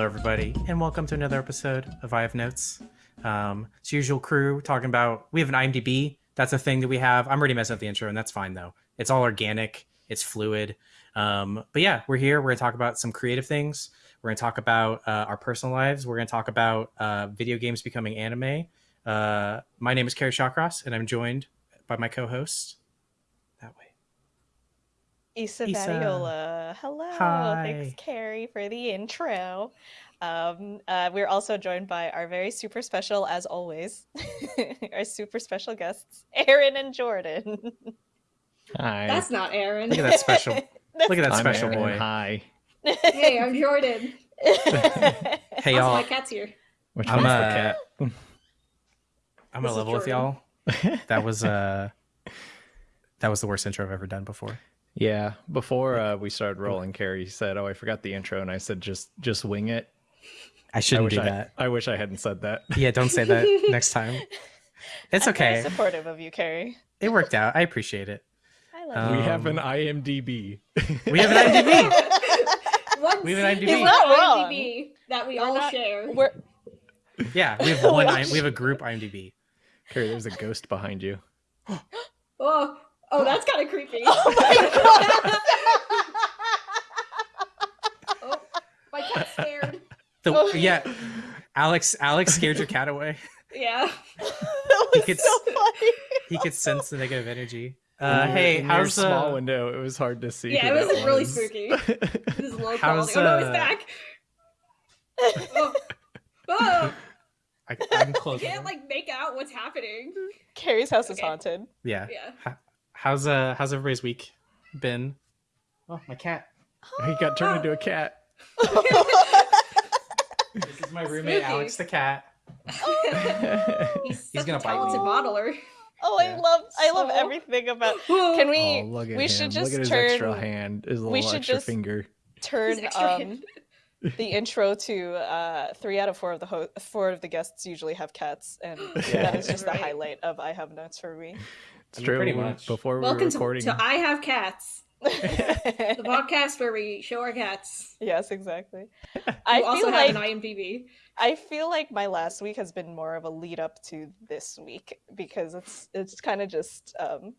Hello, everybody, and welcome to another episode of I Have Notes. Um, it's usual crew talking about. We have an IMDb. That's a thing that we have. I'm already messing up the intro, and that's fine though. It's all organic. It's fluid. Um, but yeah, we're here. We're gonna talk about some creative things. We're gonna talk about uh, our personal lives. We're gonna talk about uh, video games becoming anime. Uh, my name is Kerry Shawcross, and I'm joined by my co-host. That way. Issa, Issa. Badiola. Hello. Hi. Thanks, Kerry, for the intro. Um, uh, we're also joined by our very super special, as always, our super special guests, Aaron and Jordan. Hi. That's not Aaron. Look at that special. Look at that I'm special Aaron. boy. Hi. hey, I'm Jordan. Hey Also, y'all. my cat's here. Which I'm, one's uh, the cat? I'm This gonna is level with y'all. That was uh, that was the worst intro I've ever done before. Yeah. Before uh, we started rolling, Kerry said, "Oh, I forgot the intro," and I said, "Just, just wing it." I I shouldn't wish do I, that. I wish I hadn't said that. Yeah, don't say that next time. It's I'm very okay. supportive of you, Kerry. It worked out. I appreciate it. I love Um, we have an IMDb. We have an IMDb. One We have an secret IMDb. not wrong. IMDb that we We're all not- share. We're Yeah, we have one. I, we have a group IMDb. Kerry, there's a ghost behind you. Oh, oh, that's kind of creepy. Oh my Oh, my cat's scared. The, Oh. yeah, Alex. Alex scared your cat away. Yeah. that He was could so funny. He could sense the negative energy. Uh, your- hey, in your how's small uh, window? It was hard to see. Yeah, it was that really was. spooky. This is low How's, quality. Oh no, he's uh, back. Oh. Oh, I, I'm I close. can't like make out what's happening. Kerry's house is haunted. Yeah. Yeah. H- How's uh how's everybody's week been? Oh, my cat. he got turned into a cat. This is my roommate, Spooky. Alex the cat. He's, He's such gonna a bite me. talented modeler. Oh, Yeah. I love I love So- everything about Can we oh, look at we him. should just look at his turn extra hand, his little should extra just- finger. turn um the intro to uh three out of four of the ho- four of the guests usually have cats and that is just the highlight of I have notes for me. It's I mean, true. pretty much. Before we Welcome were to, recording, to I Have Cats, the podcast where we show our cats. yes, exactly. We I also feel have like an IMDb. I feel like my last week has been more of a lead up to this week because it's it's kind of just um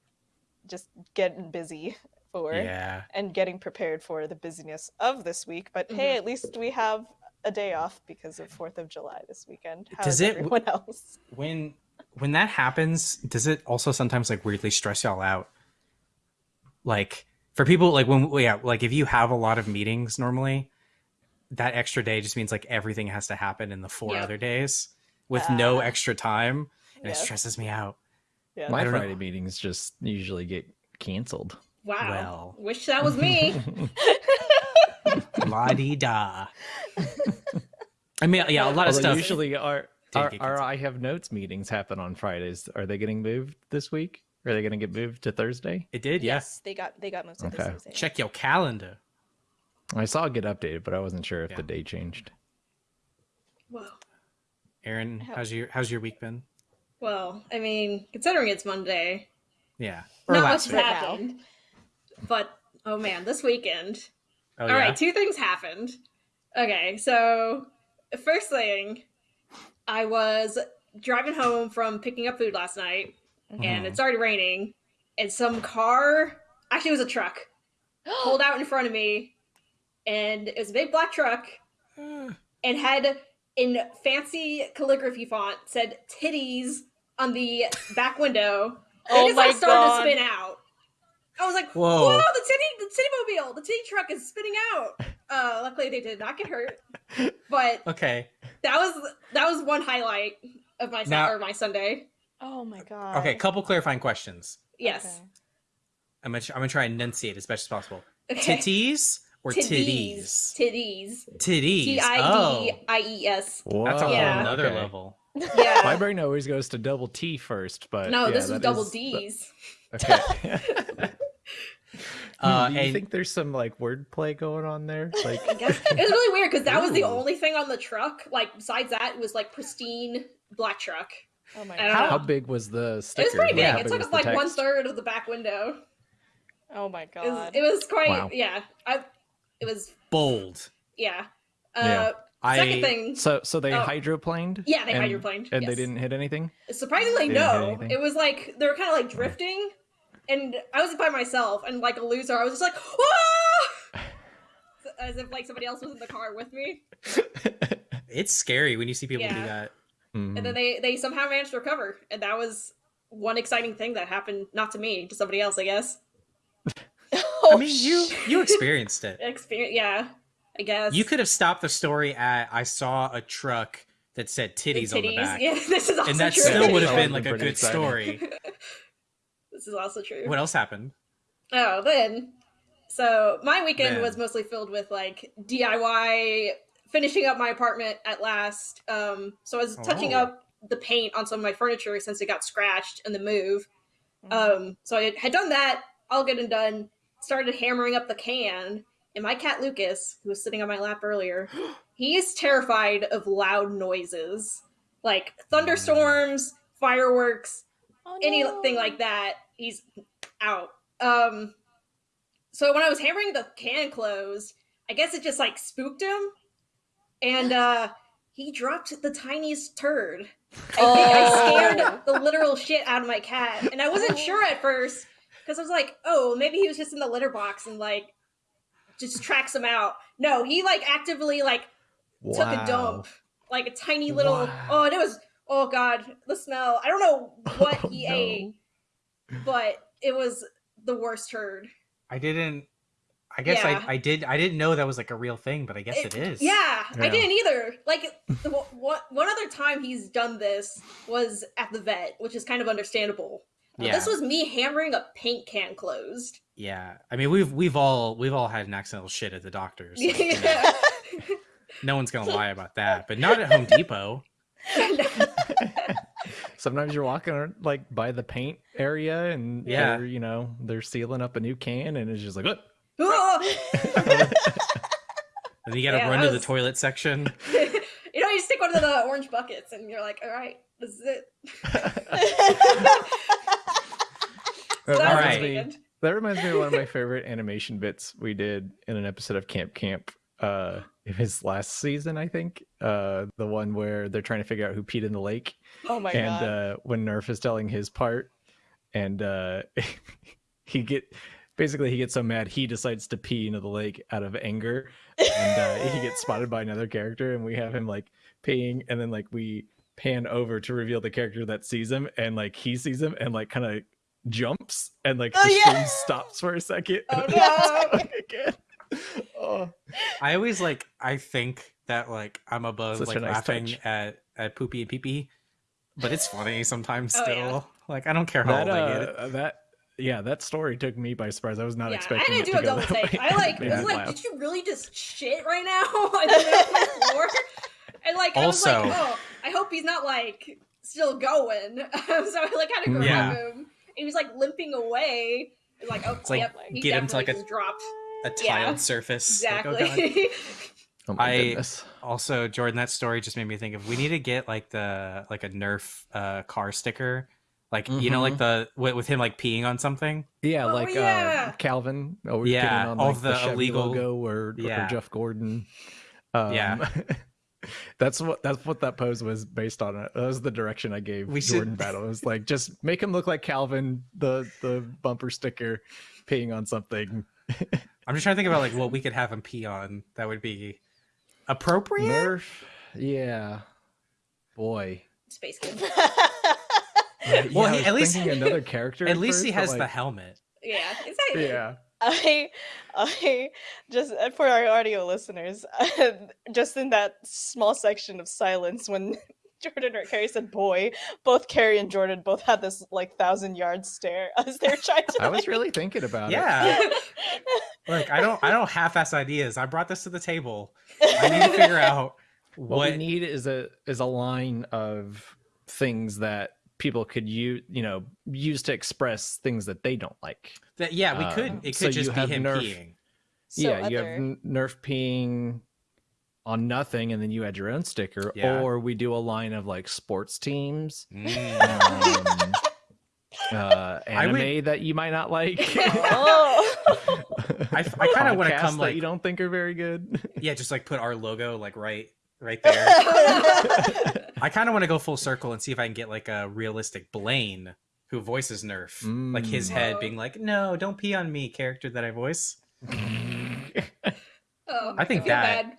just getting busy for Yeah. and getting prepared for the busyness of this week. But hey, Mhm. at least we have a day off because of Fourth of July this weekend. How Does is it- everyone else? When when that happens, does it also sometimes like weirdly stress y'all out? Like for people like when yeah, like if you have a lot of meetings normally, that extra day just means like everything has to happen in the four Yep. other days with no Ah. extra time, and Yes, it stresses me out. yes. my I don't know. Friday meetings just usually get canceled. Wow. Well. Wish that was me. La di da. I mean, yeah, a lot of stuff. usually our did our, get our. I have notes meetings happen on Fridays. Are they getting moved this week? Are they going to get moved to Thursday? it did, yeah. Yes, they got they got most of Okay. this. Thursday. Check your calendar. I saw it get updated, but I wasn't sure if Yeah. the day changed. Whoa. Aaron, How- how's your how's your week been? Well, I mean, considering it's Monday, Yeah. Or not much has week. Happened. But oh man, this weekend. Oh, All yeah? right, two things happened. Okay, so first thing, I was driving home from picking up food last night, and Mhm. it started raining, and some car, actually, it was a truck, pulled out in front of me, and it was a big black truck, and had in fancy calligraphy font said "titties" on the back window. And Oh it just like started God. to spin out. I was like, Whoa. "Whoa, the titty, the titty mobile, the titty truck is spinning out." Uh, luckily, they did not get hurt, but Okay. that was that was one highlight of my Now- or my Sunday. Oh my god. Okay, a couple clarifying questions. Yes. Okay. I'm gonna, I'm gonna try and enunciate as best as possible. Okay. Titties or titties? Titties. Titties. T I Oh, D I E S. that's a whole Yeah. nother okay. level. My Yeah. brain always goes to double T first, but No, yeah, this was that double is- D's. Okay. Uh, Do you and- think there's some like wordplay going on there? Like, I guess it was really weird because that was the only thing on the truck. Like besides that, it was like pristine black truck. Oh my god. how big was the sticker? It was pretty big. Yeah, it took was up like one text? third of the back window. Oh my It was, god. it was quite Wow. yeah. I it was Bold. yeah. Uh, Yeah. I Second thing, So so they Oh. hydroplaned. Yeah, they and- hydroplaned, and they didn't hit anything. surprisingly, They no. It was like they were kind of like drifting, and I was by myself, and like a loser, I was just like, ah! as if like somebody else was in the car with me. it's scary when you see people do Yeah. that. Mhm. And then they they somehow managed to recover, and that was one exciting thing that happened not to me, to somebody else, I guess. Oh, I mean, you you experienced it. Experience, yeah, I guess. You could have stopped the story at I saw a truck that said The titties, on the back. Yeah, this is also and that true. still would have been like a good exciting. story. This is also true. What else happened? Oh, then. So my weekend Then. was mostly filled with like DIY, finishing up my apartment at last. Um, so I was touching Oh. up the paint on some of my furniture since it got scratched in the move. Mm-hmm. Um, so I had done that, all good and done. Started hammering up the can, and my cat Lucas, who was sitting on my lap earlier, he is terrified of loud noises like thunderstorms, fireworks, Oh, anything like that, he's out. Um, so when I was hammering the can closed, I guess it just like spooked him, and uh, he dropped the tiniest turd. I think I Oh. scared the literal shit out of my cat, and I wasn't sure at first because I was like, oh, maybe he was just in the litter box and like just tracks him out. No, he like actively like took a dump, like a tiny little. Wow. Oh, and it was. Oh God, the smell. I don't know what Oh, he no. ate, but it was the worst turd. I didn't. I guess Yeah. I, I did. I didn't know that was like a real thing, but I guess it is. Yeah, Yeah. I didn't either. Like the, what one other time he's done this was at the vet, which is kind of understandable. But Yeah. This was me hammering a paint can closed. Yeah. I mean, we've we've all we've all had an accidental shit at the doctor's. like, you know, Yeah. no one's gonna lie about that, but not at Home Depot. Sometimes you're walking like by the paint area, and Yeah. you know they're sealing up a new can, and it's just like, "Oh." And you gotta Yeah, run that to the toilet section. you know, you stick one of the orange buckets, and you're like, "All right, this is it." That So Alright. reminds me- weekend. That reminds me of one of my favorite animation bits we did in an episode of Camp Camp. Uh, it was last season, I think. Uh, the one where they're trying to figure out who peed in the lake, oh my and god. uh, when Nerf is telling his part, and uh, he get basically he gets so mad he decides to pee into the lake out of anger, and uh, he gets spotted by another character, and we have him like peeing, and then like we pan over to reveal the character that sees him, and like he sees him, and like kind of jumps, and like Oh, the yeah. stream stops for a second. Oh, no. again. Oh. I always like I think that like I'm above Such like nice laughing touch. at at poopy and pee pee, but it's funny sometimes Oh, still. yeah. Like I don't care how that old I get uh, that yeah, that story took me by surprise. I was not yeah, I expecting didn't it do to a double take. way. I like Made was like, laugh. did you really just shit right now on the middle of the floor? And like, I was Also- like, oh, I hope he's not like still going. so I like had to grab Yeah. him. He was like limping away. It like, oh, It's like, yep, he get him to, like, definitely a- just dropped. A tiled yeah, surface. Like, oh, Exactly. God. Oh my I- goodness. also, Jordan, that story just made me think of we need to get like the like a Nerf uh car sticker. Like you know, like the with, with him like peeing on something. Yeah, Oh, like yeah. uh, Calvin. Always Yeah, getting on all like, of the, the Chevy illegal- logo or, or Jeff Gordon. Um, Yeah. that's what that's what that pose was based on. That was the direction I gave We should- Jordan Battle. It was like just make him look like Calvin, the the bumper sticker, peeing on something. I'm just trying to think about like what we could have him pee on that would be appropriate. Nerf. Yeah. Boy. Space Kid. Uh, Well, yeah, I he- at least- another character. At least he first, but, has the helmet. Yeah, exactly. Yeah. I, I just uh, for our audio listeners, just in that small section of silence when Jordan or Kerry said "boy," both Kerry and Jordan both had this like thousand yard stare as they're trying to. I was really thinking about it. Yeah. Look, I don't I don't half-ass ideas. I brought this to the table. I need to figure out what, what we need is a is a line of things that people could use you know use to express things that they don't like that yeah, we could Um, it could you just be him Nerf. peeing. So yeah you have nerf peeing on nothing and then you add your own sticker Yeah. or we do a line of like sports teams Mm. um, uh I would- anime that you might not like oh, I, I kind of want to come that like you don't think are very good yeah, just like put our logo like right right there. I kind of want to go full circle and see if I can get like a realistic Blaine who voices Nerf, like his Mm. head being like, "No, don't pee on me," character that I voice. Oh, I think feel that- bad.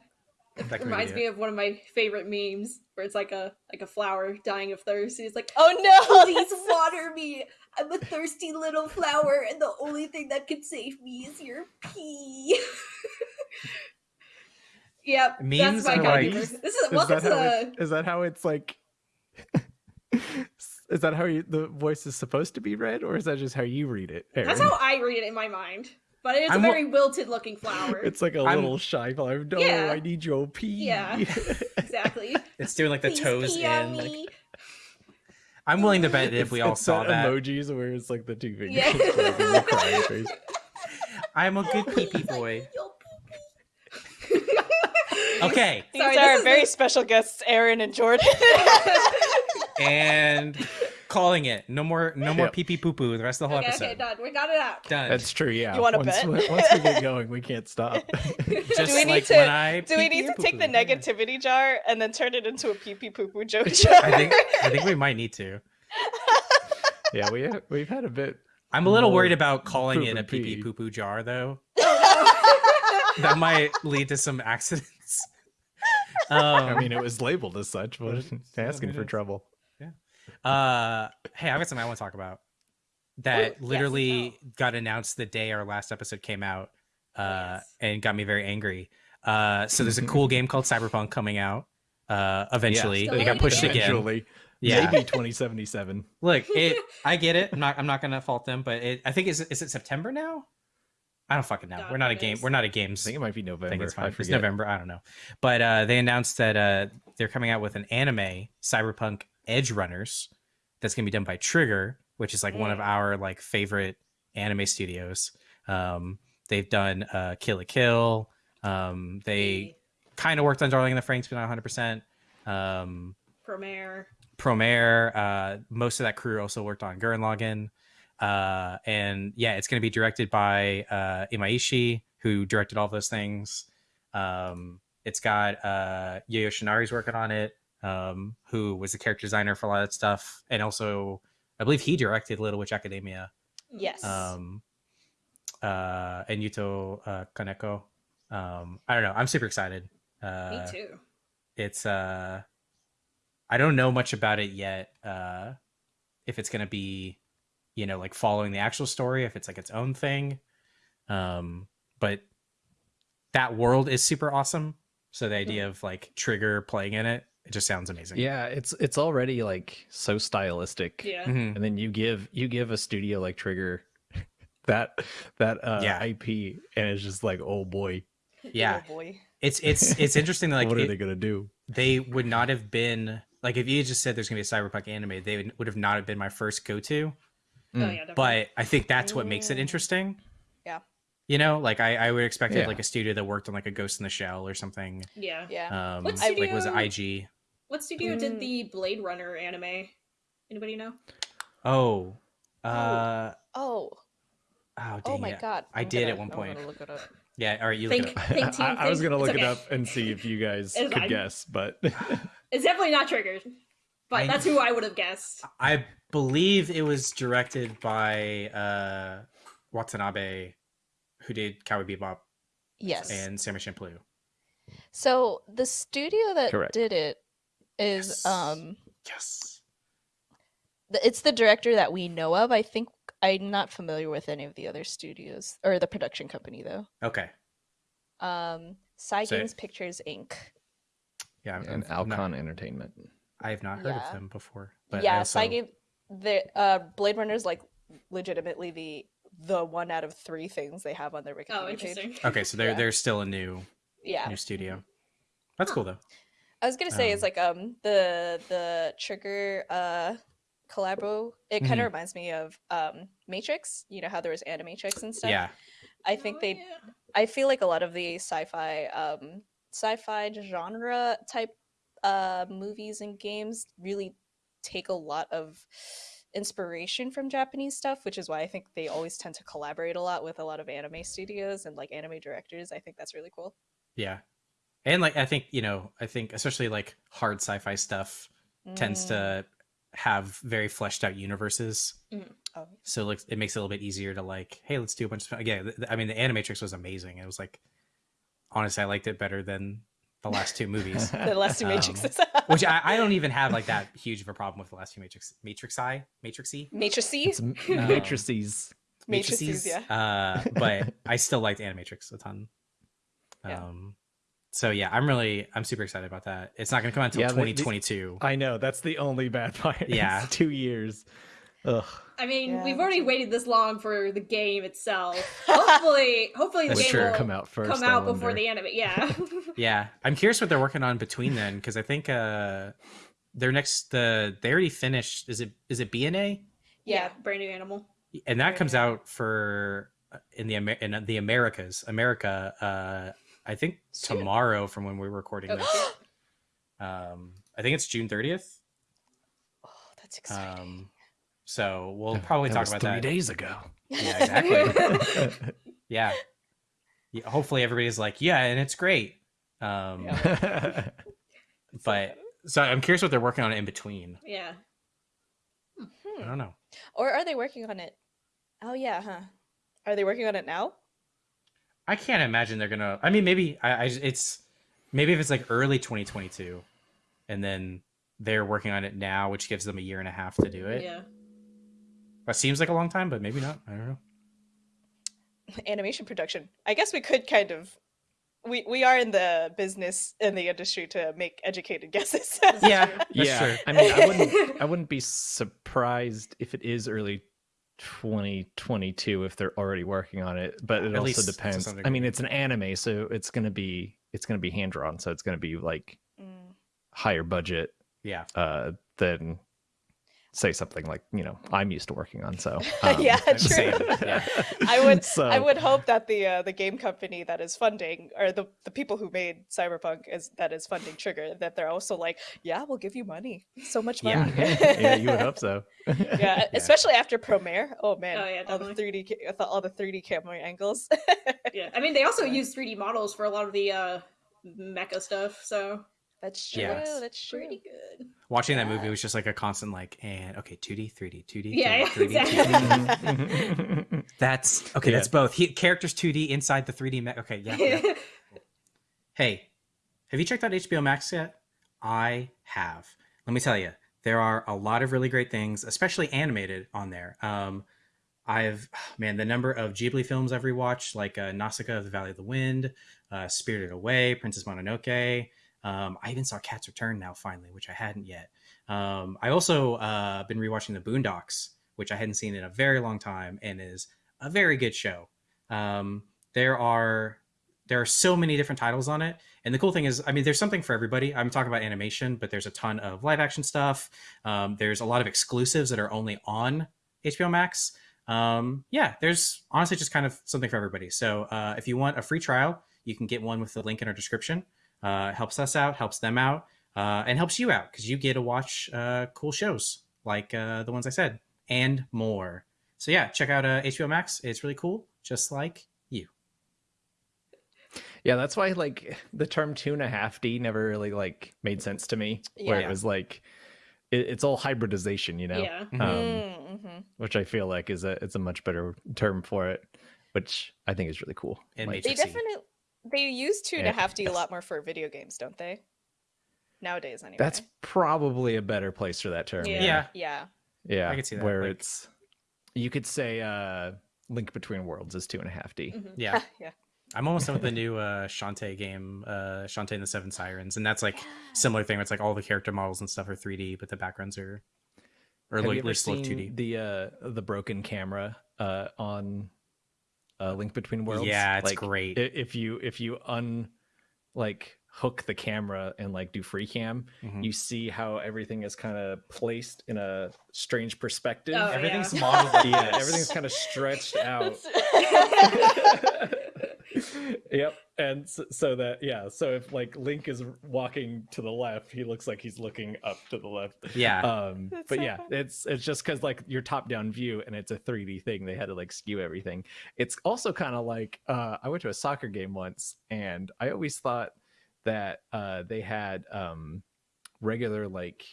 That could reminds be me of one of my favorite memes where it's like a like a flower dying of thirst. He's like, oh no! "Please water me. I'm a thirsty little flower, and the only thing that can save me is your pee." yep, Memes that's my are kind like- of humor. This is Is welcome that, to how the. it, is that how it's like? is that how you, the voice is supposed to be read, or is that just how you read it? That's how I read it in my mind. But it's I'm a very wilted looking flower. It's like a I'm- little shy flower. No, Yeah. I need your pee. Yeah. exactly. It's doing like the Please toes in. Like. I'm willing to bet that if we all it's saw that, emojis where it's like the two fingers, Yeah. like a little crying face. I'm a good pee pee boy. "Yo, pee-pee." Okay, These Sorry, are our very the- special guests, Aaron and Jordan. and calling it. No more, no more Yep. pee pee poo poo. The rest of the whole okay, episode. okay, done. We got it out. Done. That's true. Yeah. You wanna once, bet? Once we get going, we can't stop. Just Do we need like to- when I Do we need to take the poo-poo. Yeah. negativity jar and then turn it into a pee pee poo poo joke jar? I think I think we might need to. yeah, we have, we've had a bit. I'm a little worried about calling poop it a pee pee pee. poo poo jar though. That might lead to some accidents. Um, I mean, it was labeled as such, but But- asking for trouble. Uh, hey, I've got something I want to talk about. That Ooh, yes, literally got announced the day our last episode came out, uh, Yes. and got me very angry. Uh, so there's a cool game called Cyberpunk coming out. Uh, eventually, Yes, it got pushed again. Eventually. Yeah, Maybe 2077. look, it. I get it. I'm not. I'm not gonna fault them, but it. I think is. Is it September now? I don't fucking know. God, We're not a game. knows? We're not a games. I think it might be I November. think it's I fine. It's. November. I don't know. But uh, they announced that uh, they're coming out with an anime, Cyberpunk Edgerunners, that's going to be done by Trigger, which is like one of Mm. our like favorite anime studios. Um, they've done uh, Kill la Kill. Um, they kind of worked on Darling in the Franxx, but not 100%. Um, Promare. Promare. Uh, most of that crew also worked on Gurren Lagann. Uh, and yeah, it's going to be directed by uh, Imaishi, who directed all those things. Um, it's got uh, Yoshinari's working on it, um, who was the character designer for a lot of that stuff. And also, I believe he directed Little Witch Academia. yes. Um, uh, and Yuto uh, Kaneko. Um, I don't know. I'm super excited. Uh, Me too. it's uh i don't know much about it yet uh if it's gonna be you know like following the actual story if it's like its own thing um but that world is super awesome so the idea of like trigger playing in it it just sounds amazing Yeah, it's it's already like so stylistic. Yeah. Mhm. And then you give you give a studio like Trigger that that uh Yeah. IP and it's just like, oh boy, yeah Oh boy. it's it's it's interesting that like what are it- they gonna do? they would not have been like if you had just said there's gonna be a cyberpunk anime they would, would have not have been my first go-to Oh, Mm. yeah, definitely. but I think that's what makes it Mm. interesting. Yeah. You know, like I, I would expect it Yeah. like a studio that worked on like a Ghost in the Shell or something. yeah. Yeah. Um, What like was it IG? What studio Mm. did the Blade Runner anime? Anybody know? Oh, uh, oh. oh, dang Oh my it. god. I I'm did gonna- at one I'm point. look it up. Yeah, all right, you look it up. think team, I, I was gonna look it's it up and see if you guys It's could fine. guess, but It's definitely not triggered. But I- that's who I would have guessed. I believe it was directed by uh, Watanabe, who did Cowboy Bebop Yes. and Samurai Champloo. So the studio that Correct. did it is Yes. um Yes. it's the director that we know of. I think I'm not familiar with any of the other studios or the production company though. Okay. Um Psy So- Games Pictures Inc. Yeah, I'm, and I'm not- Alcon Entertainment. I have not heard Yeah. of them before. But yeah, also, Psy Game the uh Blade Runner's like legitimately the the one out of three things they have on their Wikipedia Oh, page. interesting. Okay, so they're Yeah. they're still a new Yeah. new studio. That's cool though. I was gonna say it's Um, like um the the trigger uh collabo. It kind of reminds me of um Matrix. You know how there was Animatrix and stuff. Yeah. I think Oh, they. yeah. I feel like a lot of the sci-fi um sci-fi genre type uh movies and games really take a lot of inspiration from Japanese stuff, which is why I think they always tend to collaborate a lot with a lot of anime studios and like anime directors. I think that's really cool. Yeah. and like I think you know I think especially like hard sci-fi stuff tends Mm. to have very fleshed out universes. Oh. So like it makes it a little bit easier to like, hey, let's do a bunch of again. I mean, the Animatrix was amazing. It was like honestly, I liked it better than the last two movies. the last two Um, which I, I don't even have like that huge of a problem with the last two Matrix Matrix I Matrixy Matrices. It's m- matrices. Matrices, yeah. Uh, but I still liked Animatrix a ton. Yeah. Um, so yeah, I'm really I'm super excited about that. It's not going to come out until Yeah, they- they- 2022. I know that's the only bad part. It's Yeah. two years. Ugh. I mean, Yeah, we've already too. waited this long for the game itself. Hopefully, hopefully the game true. will Come out first. come I out before wonder. the anime. Yeah. yeah, I'm curious what they're working on between then because I think uh, their next the they already finished. Is it is it BNA? yeah, brand new animal. and that Very comes nice. out for uh, in the Amer- in the Americas, America. Uh, I think Soon. tomorrow from when we're recording Oh, this. Um, I think it's June thirtieth. Oh, that's exciting. Um, so we'll probably talk about That talk about three that. days ago. Yeah, exactly. yeah. yeah. Hopefully everybody's like, yeah, and it's great. Um, Yeah. but so I'm curious what they're working on in between. yeah. I Hmm. don't know. Or are they working on it? Oh yeah, huh? Are they working on it now? I can't imagine they're gonna. I mean, maybe I, I. It's maybe if it's like early 2022, and then they're working on it now, which gives them a year and a half to do it. Yeah. That seems like a long time, but maybe not. I don't know. Animation production. I guess we could kind of. We we are in the business in the industry to make educated guesses. Yeah, that's yeah, true. I mean, I wouldn't, I wouldn't be surprised if it is early 2022 if they're already working on it. But it At also depends. I mean, it's an anime, so it's gonna be, it's gonna be hand drawn, so it's gonna be like Mm. higher budget Yeah, uh, than say something like you know I'm used to working on. So um, yeah, true. same, yeah. I would So- I would hope that the uh, the game company that is funding or the, the people who made Cyberpunk is that is funding Trigger that they're also like, yeah, we'll give you money, so much money. yeah, you would hope so. yeah, especially after Promare. Oh man, Oh, yeah, all the three D all the three D camera angles. Yeah. I mean, they also use 3D models for a lot of the uh mecha stuff, so That's true. Yeah. That's true. pretty good. watching that movie was just like a constant like, and okay, 2D, 3D, 2D, Yeah, 3D, 3D, exactly. 2D. That's okay. Yeah. That's both. He, characters 2D inside the 3D. Me- okay, yeah, yeah. Hey, have you checked out HBO Max yet? I have. Let me tell you, there are a lot of really great things, especially animated on there. Um, I've man, the number of Ghibli films I've rewatched, like uh, Nausicaa of the Valley of the Wind, uh, Spirited Away, Princess Mononoke. Um, I even saw Cat's Return now finally, which I hadn't yet. Um, I also uh, been rewatching the Boondocks, which I hadn't seen in a very long time, and is a very good show. Um, there are there are so many different titles on it, and the cool thing is, I mean, there's something for everybody. I'm talking about animation, but there's a ton of live action stuff. Um, there's a lot of exclusives that are only on HBO Max. Um, yeah, there's honestly just kind of something for everybody. So uh, if you want a free trial, you can get one with the link in our description. Uh, it helps us out, helps them out, uh, and helps you out because you get to watch uh, cool shows like uh, the ones I said and more. So yeah, check out uh, HBO Max. It's really cool, just like you. Yeah, that's why like the term two and a half D never really like made sense to me. Where it was like it, it's all hybridization, you know. Yeah. Um, Mm-hmm. which I feel like is a it's a much better term for it, which I think is really cool. And Like, They definitely they use two and a Yeah. half D a lot more for video games, don't they? Nowadays, anyway. that's probably a better place for that term. Yeah. Yeah, yeah. yeah, I could see that, Where like- it's you could say uh Link Between Worlds is two and a half D. Mhm. yeah. yeah. I'm almost done with the new uh, Shantae game, uh, Shantae and the Seven Sirens, and that's like similar thing. Where it's like all the character models and stuff are 3D, but the backgrounds are or Have like you ever seen 2D. the uh the broken camera uh on uh Link Between Worlds? Yeah, it's Like, great. If you if you un like hook the camera and like do free cam, Mhm. you see how everything is kind of placed in a strange perspective. Oh, Everything's yeah. modeled. Yeah, everything's kind of stretched out. yep and so, so that yeah so if like link is walking to the left he looks like he's looking up to the left. Yeah, um That's but so yeah funny. it's it's just because like your top down view and it's a 3d thing they had to like skew everything. It's also kind of like uh i went to a soccer game once and i always thought that uh, they had um, regular like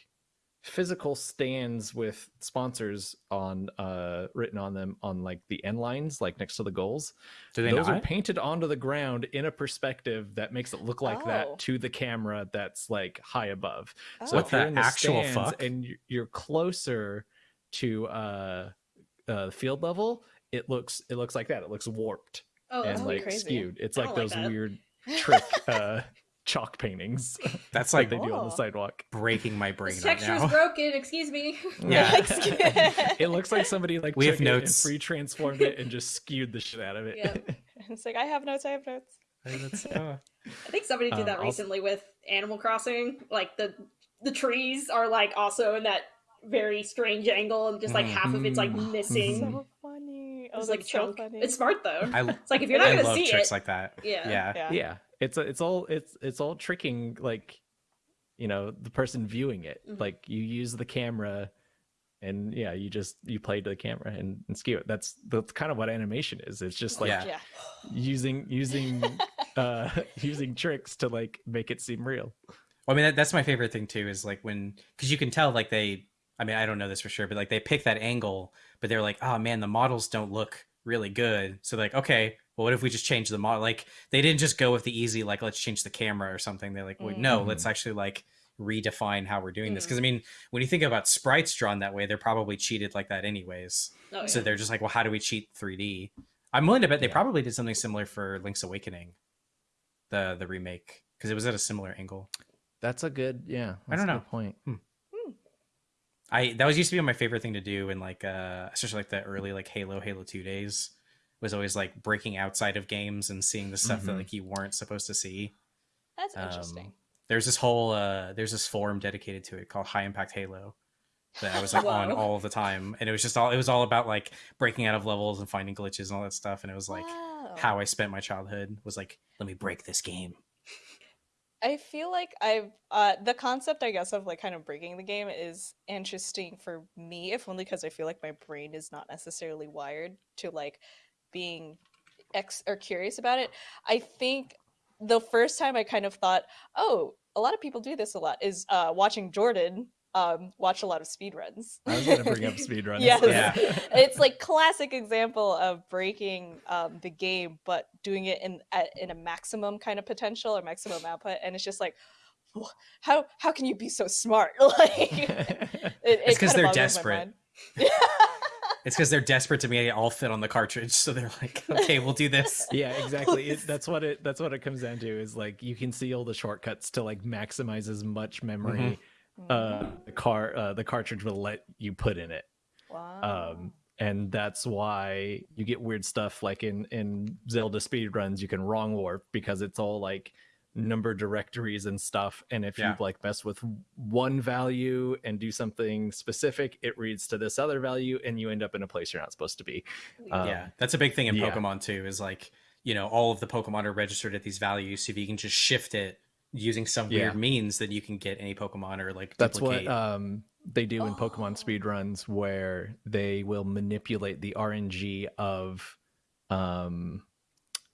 physical stands with sponsors on uh written on them on like the end lines like next to the goals Do they those are painted onto the ground in a perspective that makes it look like Oh. that to the camera that's like high above so Oh. What if you're the in the actual stands fuck? and you- you're closer to uh uh the field level it looks it looks like that it looks warped Oh, and like crazy. skewed it's like don't like those weird trick uh chalk paintings That's like like they do on the Oh. sidewalk breaking my brain This right is now. broken. Excuse me. Yeah. it looks like somebody like We have took it and notes. free transformed it and just skewed the shit out of it. Yeah. it's like I have notes. I have notes. Uh, I think somebody did Um, that I'll- recently with Animal Crossing. Like the the trees are like also in that very strange angle, and just like half of it's like Mhm. missing. So funny. Oh, It's like so chunk. funny. It's smart though. I, It's like if you're not I gonna love see tricks it, like that. yeah. Yeah. yeah. yeah it's it's all it's it's all tricking like you know the person viewing it Mhm. like you use the camera and yeah you just you play to the camera and, and skew it that's that's kind of what animation is it's just like Yeah. yeah. using using uh using tricks to like make it seem real Well, I mean, that, that's my favorite thing too. Is like when because you can tell like they. I mean, I don't know this for sure, but like they pick that angle, but they're like, oh man, the models don't look really good. So like, okay, well, what if we just change the model? Like they didn't just go with the easy, like let's change the camera or something. They're like, wait, no, let's actually like redefine how we're doing this. Mhm. Because I mean, when you think about sprites drawn that way, they're probably cheated like that anyways. Oh, So they're just like, well, how do we cheat 3D? I'm willing to bet they Yeah. probably did something similar for Link's Awakening, the the remake, because it was at a similar angle. that's a good yeah I that's don't a know. good point I that was used to be my favorite thing to do in like uh especially like the early like Halo Halo 2 days was always like breaking outside of games and seeing the stuff that Mhm. like you weren't supposed to see. That's Um, interesting. There's this whole uh there's this forum dedicated to it called High Impact Halo that I was like on all the time and it was just all it was all about like breaking out of levels and finding glitches and all that stuff and it was like Wow. how I spent my childhood was like let me break this game. I feel like I've uh the concept I guess of like kind of breaking the game is interesting for me, if only because I feel like my brain is not necessarily wired to like being ex or curious about it. I think the first time I kind of thought, oh, a lot of people do this a lot is uh watching Jordan um watch a lot of speedruns. i was gonna bring up speedruns Yes. Yeah. it's like classic example of breaking um, the game but doing it in at, in a maximum kind of potential or maximum output and it's just like how how can you be so smart like it, it It's 'cause kinda they're desperate. Mind. It's because they're desperate to make it all fit on the cartridge, so they're like, okay, we'll do this. yeah exactly it, that's what it that's what it comes down to is like you can see all the shortcuts to like maximize as much memory Mhm. uh the car uh the cartridge will let you put in it wow um and that's why you get weird stuff like in in zelda speedruns you can wrong warp because it's all like number directories and stuff and if Yeah. you like mess with one value and do something specific it reads to this other value and you end up in a place you're not supposed to be Um, yeah, that's a big thing in yeah. Pokemon too. Is like you know all of the Pokemon are registered at these values. So if you can just shift it using some weird Yeah. means, then you can get any Pokemon or like That's duplicate. what um, they do in Oh. Pokemon speedruns, where they will manipulate the RNG of um,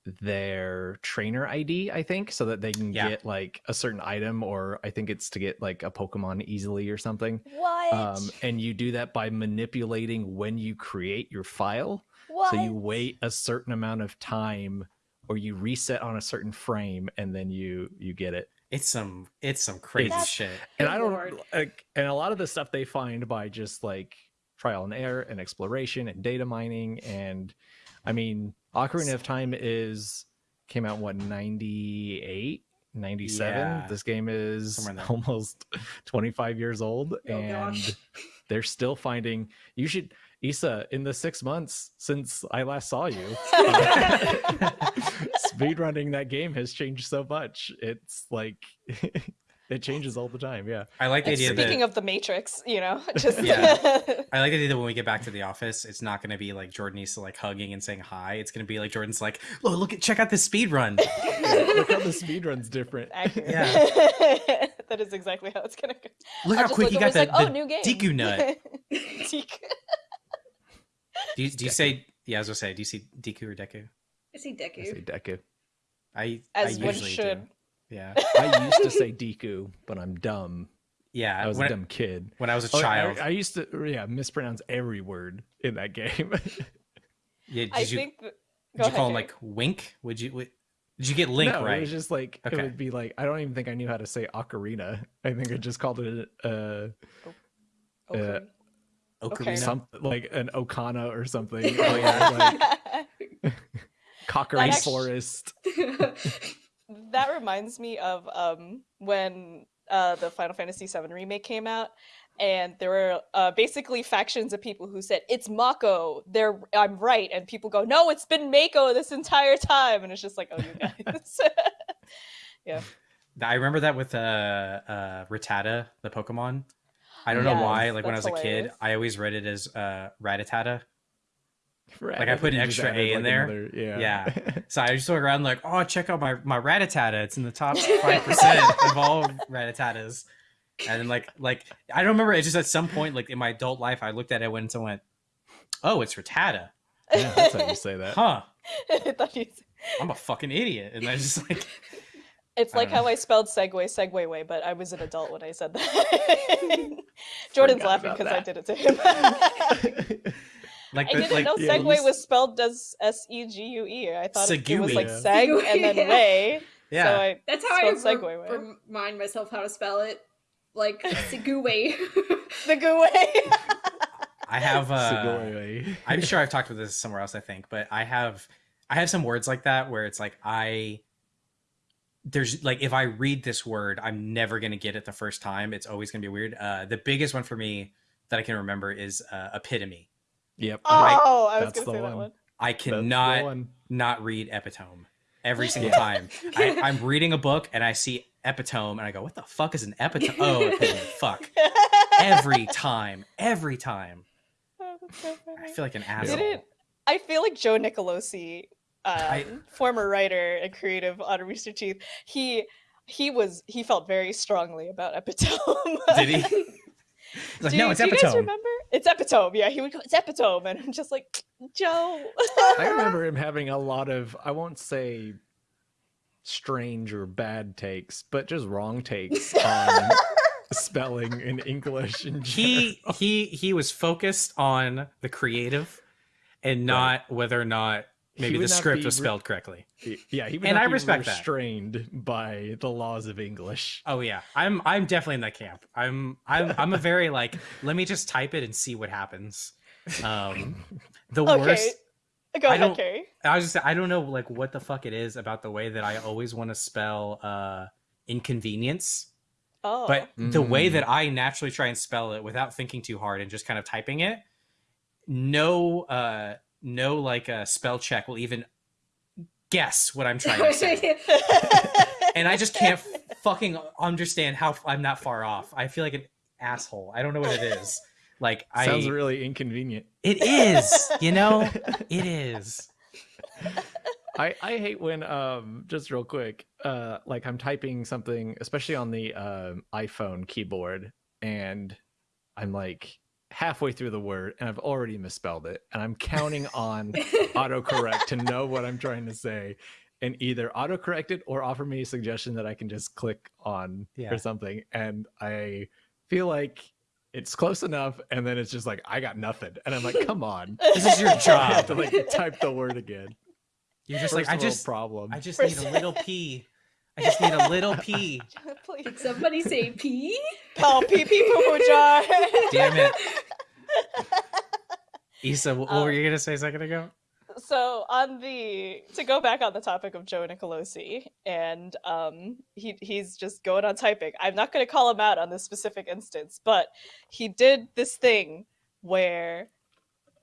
their trainer ID, I think, so that they can Yeah. get like a certain item, or I think it's to get like a Pokemon easily or something. what Um, and you do that by manipulating when you create your file. what So you wait a certain amount of time, or you reset on a certain frame, and then you you get it. it's some it's some crazy It's- shit. and I don't like, and a lot of the stuff they find by just like trial and error and exploration and data mining and I mean Ocarina of Time is came out what 98 97 Yeah. this game is Somewhere in there. almost 25 years old Oh, and gosh. they're still finding you should Issa in the 6 months since I last saw you speedrunning that game has changed so much it's like it changes all the time yeah I like the And idea speaking that of the matrix you know just Yeah. I like the idea that when we get back to the office, it's not going to be like Jordan Issa like hugging and saying hi. It's going to be like Jordan's like, look, look at check out this speed run. look how the speed run's different Accurate. Yeah. that is exactly how it's gonna go Look I'll how quick he over, got that. like, oh, new game. Deku nut. Deku. Do you, do you say? Yeah, as I was gonna say, do you see Deku or Deku? I see I say Deku. Deku. I As I one usually should. do. Yeah, I used to say Deku, but I'm dumb. yeah. I was a dumb kid. when I was a Oh, child, I, used to yeah mispronounce every word in that game. yeah, did I you think. That... did you ahead, call him like Wink? Would you? Would, did you get Link no, right? it was just like Okay. it would be like I don't even think I knew how to say ocarina. I think I just called it uh, Okay. Ocarina. Okay. some like an Okana or something. Oh, yeah. like Cockery That actu- Forest. That reminds me of um when uh the Final Fantasy VII remake came out, and there were uh, basically factions of people who said it's Mako. They're I'm right, and people go, no, it's been Mako this entire time, and it's just like, oh, you guys. Yeah. I remember that with uh, uh, Rattata, the Pokemon. I don't know why. Like when I was that's a kid. I always read it as uh, Rattata. Like, I put an extra added, A in there. another- yeah. Yeah. So I just look around like, oh, check out my my Rattata. It's in the top five percent of all Rattatatas. And then like like I don't remember. It's just at some point like in my adult life, I looked at it once and went, oh, it's ratata. yeah, that's how you say that. Huh? I thought you- I'm a fucking idiot. And I just like It's like know. how I spelled Segway Segway way, but I was an adult when I said that. Jordan's Forgot laughing because I did it to him. Like I the, didn't like know yeah, Segway was spelled as S E G U E. I thought it, it was like Segui. Seg Segui, and then yeah. Way. yeah. So I, That's how I Spelled re- segue way. remind myself how to spell it. Like Segui. the Goo Way. I have uh Sugoi. I'm sure I've talked about this somewhere else, I think, but I have I have some words like that where it's like I there's like if I read this word, I'm never gonna get it the first time. It's always gonna be weird. Uh the biggest one for me that I can remember is uh, epitome. Yep. oh, I was That's gonna say the that one. one. I cannot one. not read epitome every single time. I, I'm reading a book and I see epitome and I go, "What the fuck is an epitome?" Oh, epitome. fuck. Every time, every time. Oh, so I feel like an asshole. Didn't I feel like Joe Nicolosi, um, I- former writer and creative on Rooster Teeth, he he was he felt very strongly about epitome. Did he? He's like, do, no, it's do you guys remember? It's epitome. Yeah, he would go, it's epitome, and I'm just like, Joe. I remember him having a lot of I won't say strange or bad takes, but just wrong takes on spelling in English in he he he was focused on the creative and not whether or not He maybe the script be was re- spelled correctly. Yeah, he would And not I be respect that. restrained by the laws of English. Oh yeah, I'm I'm definitely in that camp. I'm I'm I'm a very like let me just type it and see what happens. Um, the okay, worst. go I ahead, don't- Kerry. I was just I don't know like what the fuck it is about the way that I always want to spell uh inconvenience, Oh, but the way Mm. that I naturally try and spell it without thinking too hard and just kind of typing it, no uh no like uh, spell check will even guess what I'm trying to say. and I just can't fucking understand how I'm not far off. I feel like an asshole. I don't know what it is. Like I Sounds really inconvenient. it is, you know? It is. I, I hate when um just real quick uh like I'm typing something especially on the um iPhone keyboard and I'm like halfway through the word and I've already misspelled it and I'm counting on autocorrect to know what I'm trying to say and either autocorrect it or offer me a suggestion that I can just click on Yeah. or something and I feel like it's close enough and then it's just like I got nothing and I'm like come on This is your I have job. to like type the word again You're just First like I just problem I just need a little pee. I just need a little pee. Please. Did somebody say pee? Oh, pee pee poo poo jar. Damn it. Issa, what, what were Um, you gonna say a second ago? so on the to go back on the topic of Joe Nicolosi, and um, he he's just going on typing. I'm not going to call him out on this specific instance, but he did this thing where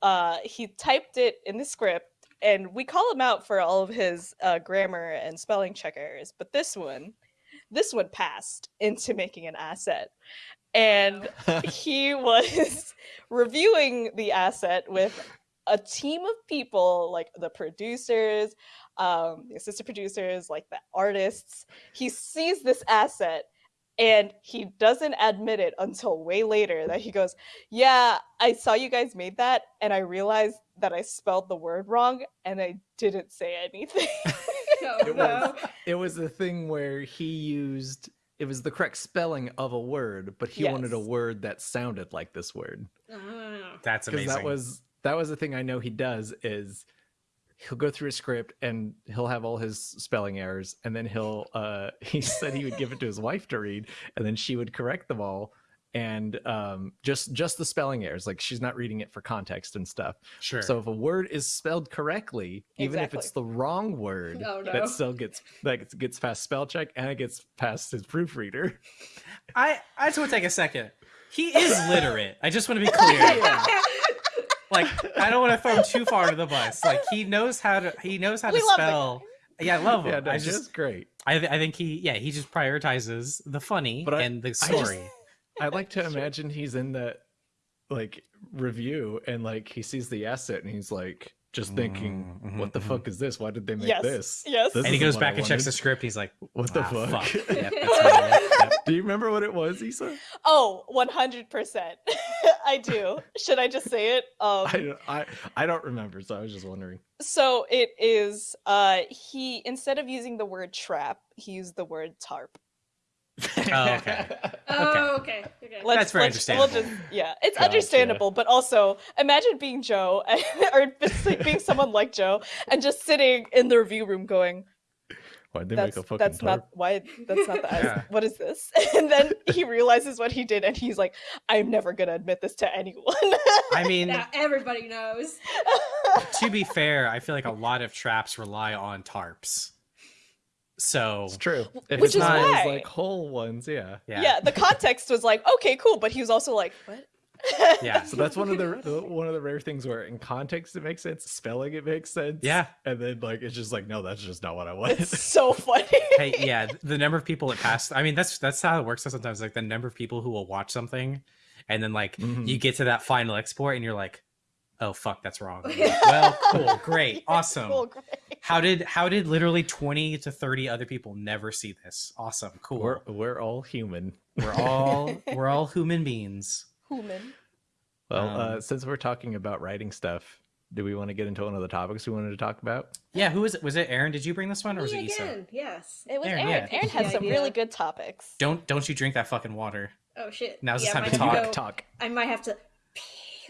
uh, he typed it in the script, and we call him out for all of his uh, grammar and spelling check errors. But this one, this one passed into making an asset, and he was reviewing the asset with a team of people like the producers um the assistant producers like the artists he sees this asset and he doesn't admit it until way later that he goes yeah i saw you guys made that and i realized that i spelled the word wrong and i didn't say anything Oh, It no. was it was a thing where he used it was the correct spelling of a word, but he wanted a word that sounded like this word. Oh. That's Because amazing. that was that was the thing I know he does is he'll go through a script and he'll have all his spelling errors and then he'll uh he said he would give it to his wife to read and then she would correct them all and um just just the spelling errors like she's not reading it for context and stuff sure. so if a word is spelled correctly, even if it's the wrong word, Oh, no. that still gets that gets- gets past spell check and it gets past his proofreader. I I just want to take a second. He is literate. I just want to be clear. Like I don't want to throw him too far to the bus. Like he knows how to he knows how We to love the spell. Yeah, I love him. yeah, no, I just just great. I, th- I think he yeah he just prioritizes the funny But I- and the just- story. I like to imagine he's in that like review and like he sees the asset and he's like just thinking, Mhm, "What the mhm. fuck is this? Why did they make Yes, this?" yes. This and he goes what I back and checks the script. He's like, What the "Ah, fuck?" Yep, that's me. Yep, yep. Do you remember what it was, Issa? Oh, 100%. I do. Should I just say it? Um, I, don't- I I don't remember, so I was just wondering. so it is uh he instead of using the word trap, he used the word tarp. Oh, okay. Oh, okay. Okay. Let's, That's very let's- we'll just- yeah, it's Gotcha. understandable, but also imagine being Joe or being someone like Joe and just sitting in the review room going, Why'd they that's make a fucking that's tarp? not why that's not the Yeah. what is this and then he realizes what he did and he's like i'm never gonna admit this to anyone I mean, Now everybody knows. to be fair, I feel like a lot of traps rely on tarps. So It's true. If Which it's is not those, why- like whole ones, yeah. yeah, yeah. the context was like okay cool but he was also like what Yeah. So that's one of the the- one of the rare things where in context it makes sense, spelling it makes sense. Yeah. And then like it's just like, no, that's just not what I want. it's so funny hey, yeah, the number of people that pass. I mean, that's that's how it works. Sometimes, like the number of people who will watch something, and then like Mhm. you get to that final export, and you're like, "Oh fuck, that's wrong." Like, well, cool, great, awesome. cool, great. How did how did literally twenty to thirty other people never see this? Awesome, cool. We're we're all human. We're all we're all human beings. human Well, uh, Um, since we're talking about writing stuff, do we want to get into one of the topics we wanted to talk about? Yeah, who was it? Was it Aaron? Did you bring this one, or was Me it Issa? Yes. it was Aaron, aaron yeah. aaron, had some really good topics Don't don't you drink that fucking water? Oh shit. Now's the time to talk. go- Talk. I might have to pee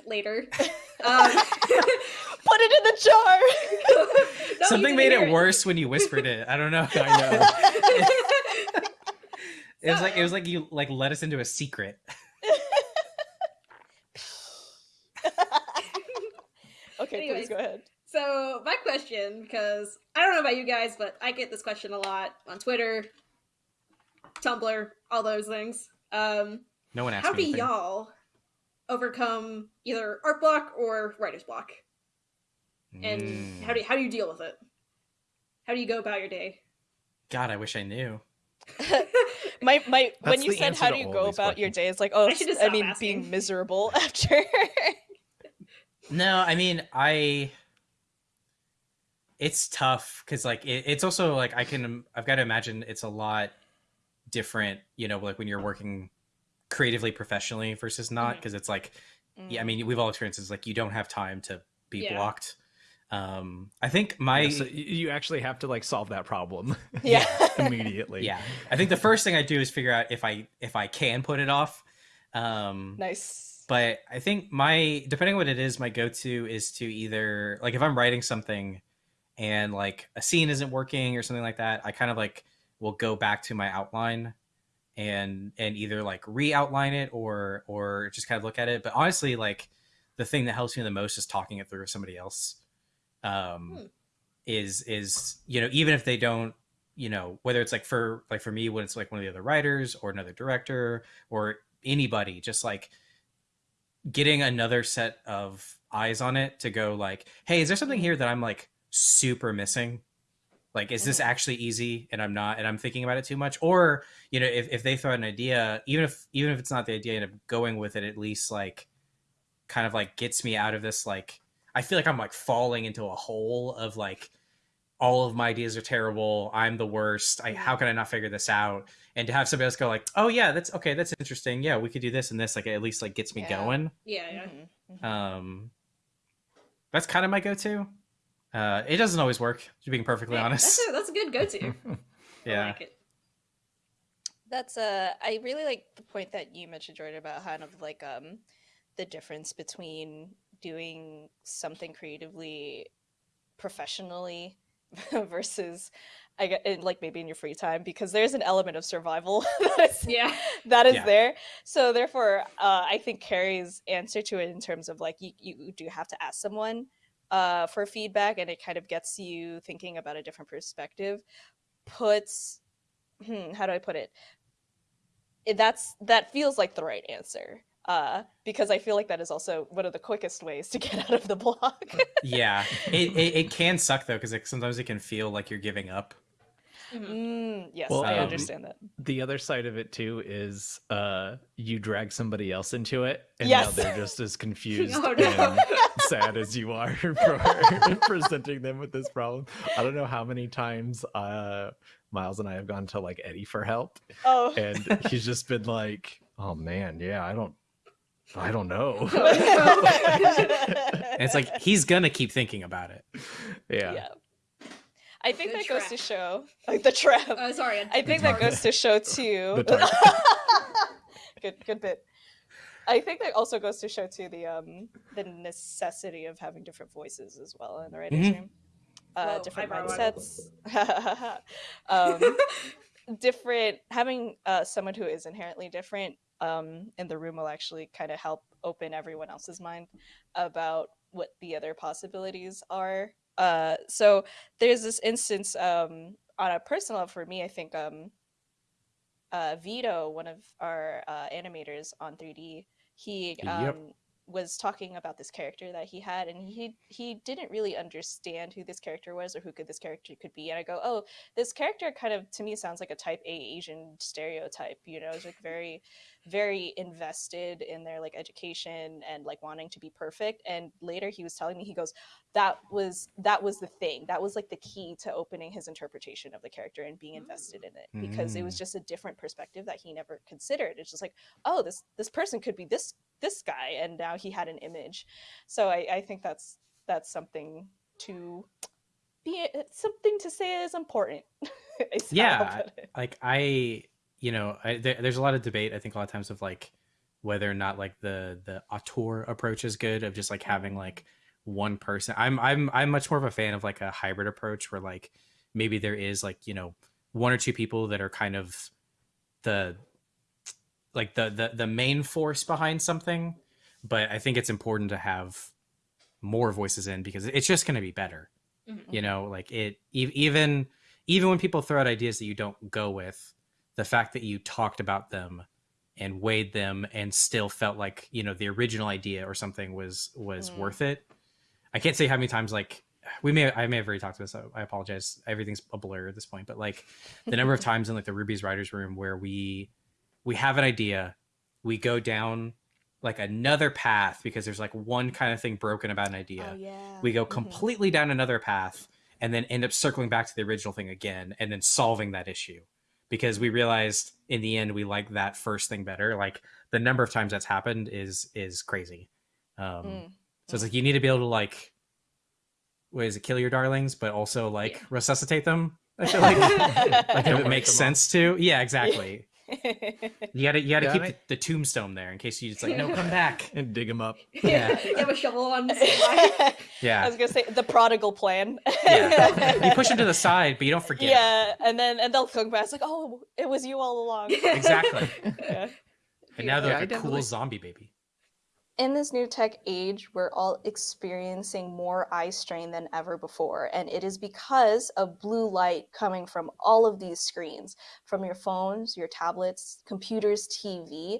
later. um, put it in the jar No, Something made it worse when you whispered it. I don't know. I know. It was like it was like you like let us into a secret. okay Anyways. please go ahead So my question, because I don't know about you guys, but I get this question a lot on Twitter, Tumblr, all those things. Um, No one asked how me do anything. y'all overcome either art block or writer's block? And Mm. how do how do you deal with it? How do you go about your day? God, I wish I knew. my my when you said how do you go these about your questions. day it's like oh I i mean asking. being miserable after No, I mean I. It's tough because like it, it's also like I can I've got to imagine it's a lot different, you know, like when you're working creatively professionally versus not because it's like yeah, I mean we've all experienced this like you don't have time to be Yeah. blocked. Um, I think my Yeah, so you actually have to like solve that problem yeah immediately. yeah i think the first thing i do is figure out if i if i can put it off um nice but i think my depending on what it is my go-to is to either like if i'm writing something and like a scene isn't working or something like that i kind of like will go back to my outline and and either like re-outline it or or just kind of look at it but honestly like the thing that helps me the most is talking it through with somebody else um Hmm. is is you know even if they don't you know whether it's like for like for me when it's like one of the other writers or another director or anybody just like getting another set of eyes on it to go like hey is there something here that i'm like super missing like is this Mhm. actually easy and i'm not and i'm thinking about it too much or you know if, if they throw an idea even if even if it's not the idea and I'm going with it at least like kind of like gets me out of this like i feel like i'm like falling into a hole of like all of my ideas are terrible i'm the worst I, how can i not figure this out and to have somebody else go like oh yeah that's okay that's interesting yeah we could do this and this like it at least like gets me Yeah. going Yeah, yeah. Mhm, mhm. um that's kind of my go-to Uh, it doesn't always work, to being perfectly Yeah, honest. That's a, that's a good go-to. I yeah. like it. That's uh I really like the point that you mentioned, Jordan, about kind of like um the difference between doing something creatively professionally versus I get like maybe in your free time because there's an element of survival that is Yeah. that is Yeah. there. So therefore, uh, I think Kerry's answer to it in terms of like you, you do have to ask someone uh, for feedback, and it kind of gets you thinking about a different perspective. Puts, hmm, how do I put it? That's that feels like the right answer. Uh, because I feel like that is also one of the quickest ways to get out of the block. Yeah. It, it, it can suck though, because sometimes it can feel like you're giving up. Mhm. mm, yes, Well, I um, understand that. the other side of it too is uh you drag somebody else into it and Yes. now they're just as confused Oh, no. and sad as you are for presenting them with this problem i don't know how many times uh miles and i have gone to like eddie for help Oh, and he's just been like oh man yeah i don't i don't know it's like he's gonna keep thinking about it. yeah, yeah. I think Good that goes to show like the trap. Uh, sorry. I think that goes to show too. The target. good, good bit. I think that also goes to show too the um the necessity of having different voices as well in the writers' Mhm. room. Uh, Whoa, different eyebrow mindsets. um, different having uh, someone who is inherently different um, in the room will actually kind of help open everyone else's mind about what the other possibilities are. Uh, so there's this instance um, on a personal level for me. I think um, uh, Vito, one of our uh, animators on 3D, he um, Yep. was talking about this character that he had, and he he didn't really understand who this character was or who could this character could be. And I go, oh, this character kind of to me sounds like a type A Asian stereotype. You know, it's like very, very invested in their like education and like wanting to be perfect. And later he was telling me, he goes, that was that was the thing. That was like the key to opening his interpretation of the character and being invested in it because it was Mm. just a different perspective that he never considered. It's just like, oh, this this person could be this this guy, and now he had an image. So I, I think that's that's something to be something to say is important. is how I'll Yeah, like I, you know, I, there, there's a lot of debate. I think a lot of times of like whether or not like the the auteur approach is good of just like having like one person. I'm I'm I'm much more of a fan of like a hybrid approach where like maybe there is like you know one or two people that are kind of the like the the the main force behind something, but I think it's important to have more voices in because it's just going to be better Mhm. you know like it e- even even when people throw out ideas that you don't go with the fact that you talked about them and weighed them and still felt like you know the original idea or something was was Mm. worth it i can't say how many times like we may i may have already talked about this so i apologize everything's a blur at this point but like the number of times in like the RWBY's writers room where we we have an idea we go down like another path because there's like one kind of thing broken about an idea Oh yeah. we go Mhm. completely down another path and then end up circling back to the original thing again and then solving that issue because we realized in the end we like that first thing better. Like the number of times that's happened is is crazy. Um Mm. so it's like you need to be able to like what is it kill your darlings but also like Yeah. resuscitate them? I feel like like if it wake makes sense to. Yeah exactly you gotta you gotta Yeah, keep and the, the tombstone there in case you just like no come back and dig him up Yeah. you have a shovel on. standby. I yeah I was gonna say the prodigal plan. yeah you push him to the side but you don't forget Yeah, and then and they'll come back. It's like, oh, it was you all along. exactly Yeah. And now they're Yeah, like a cool zombie baby. In this new tech age, we're all experiencing more eye strain than ever before. And it is because of blue light coming from all of these screens from your phones, your tablets, computers, TV.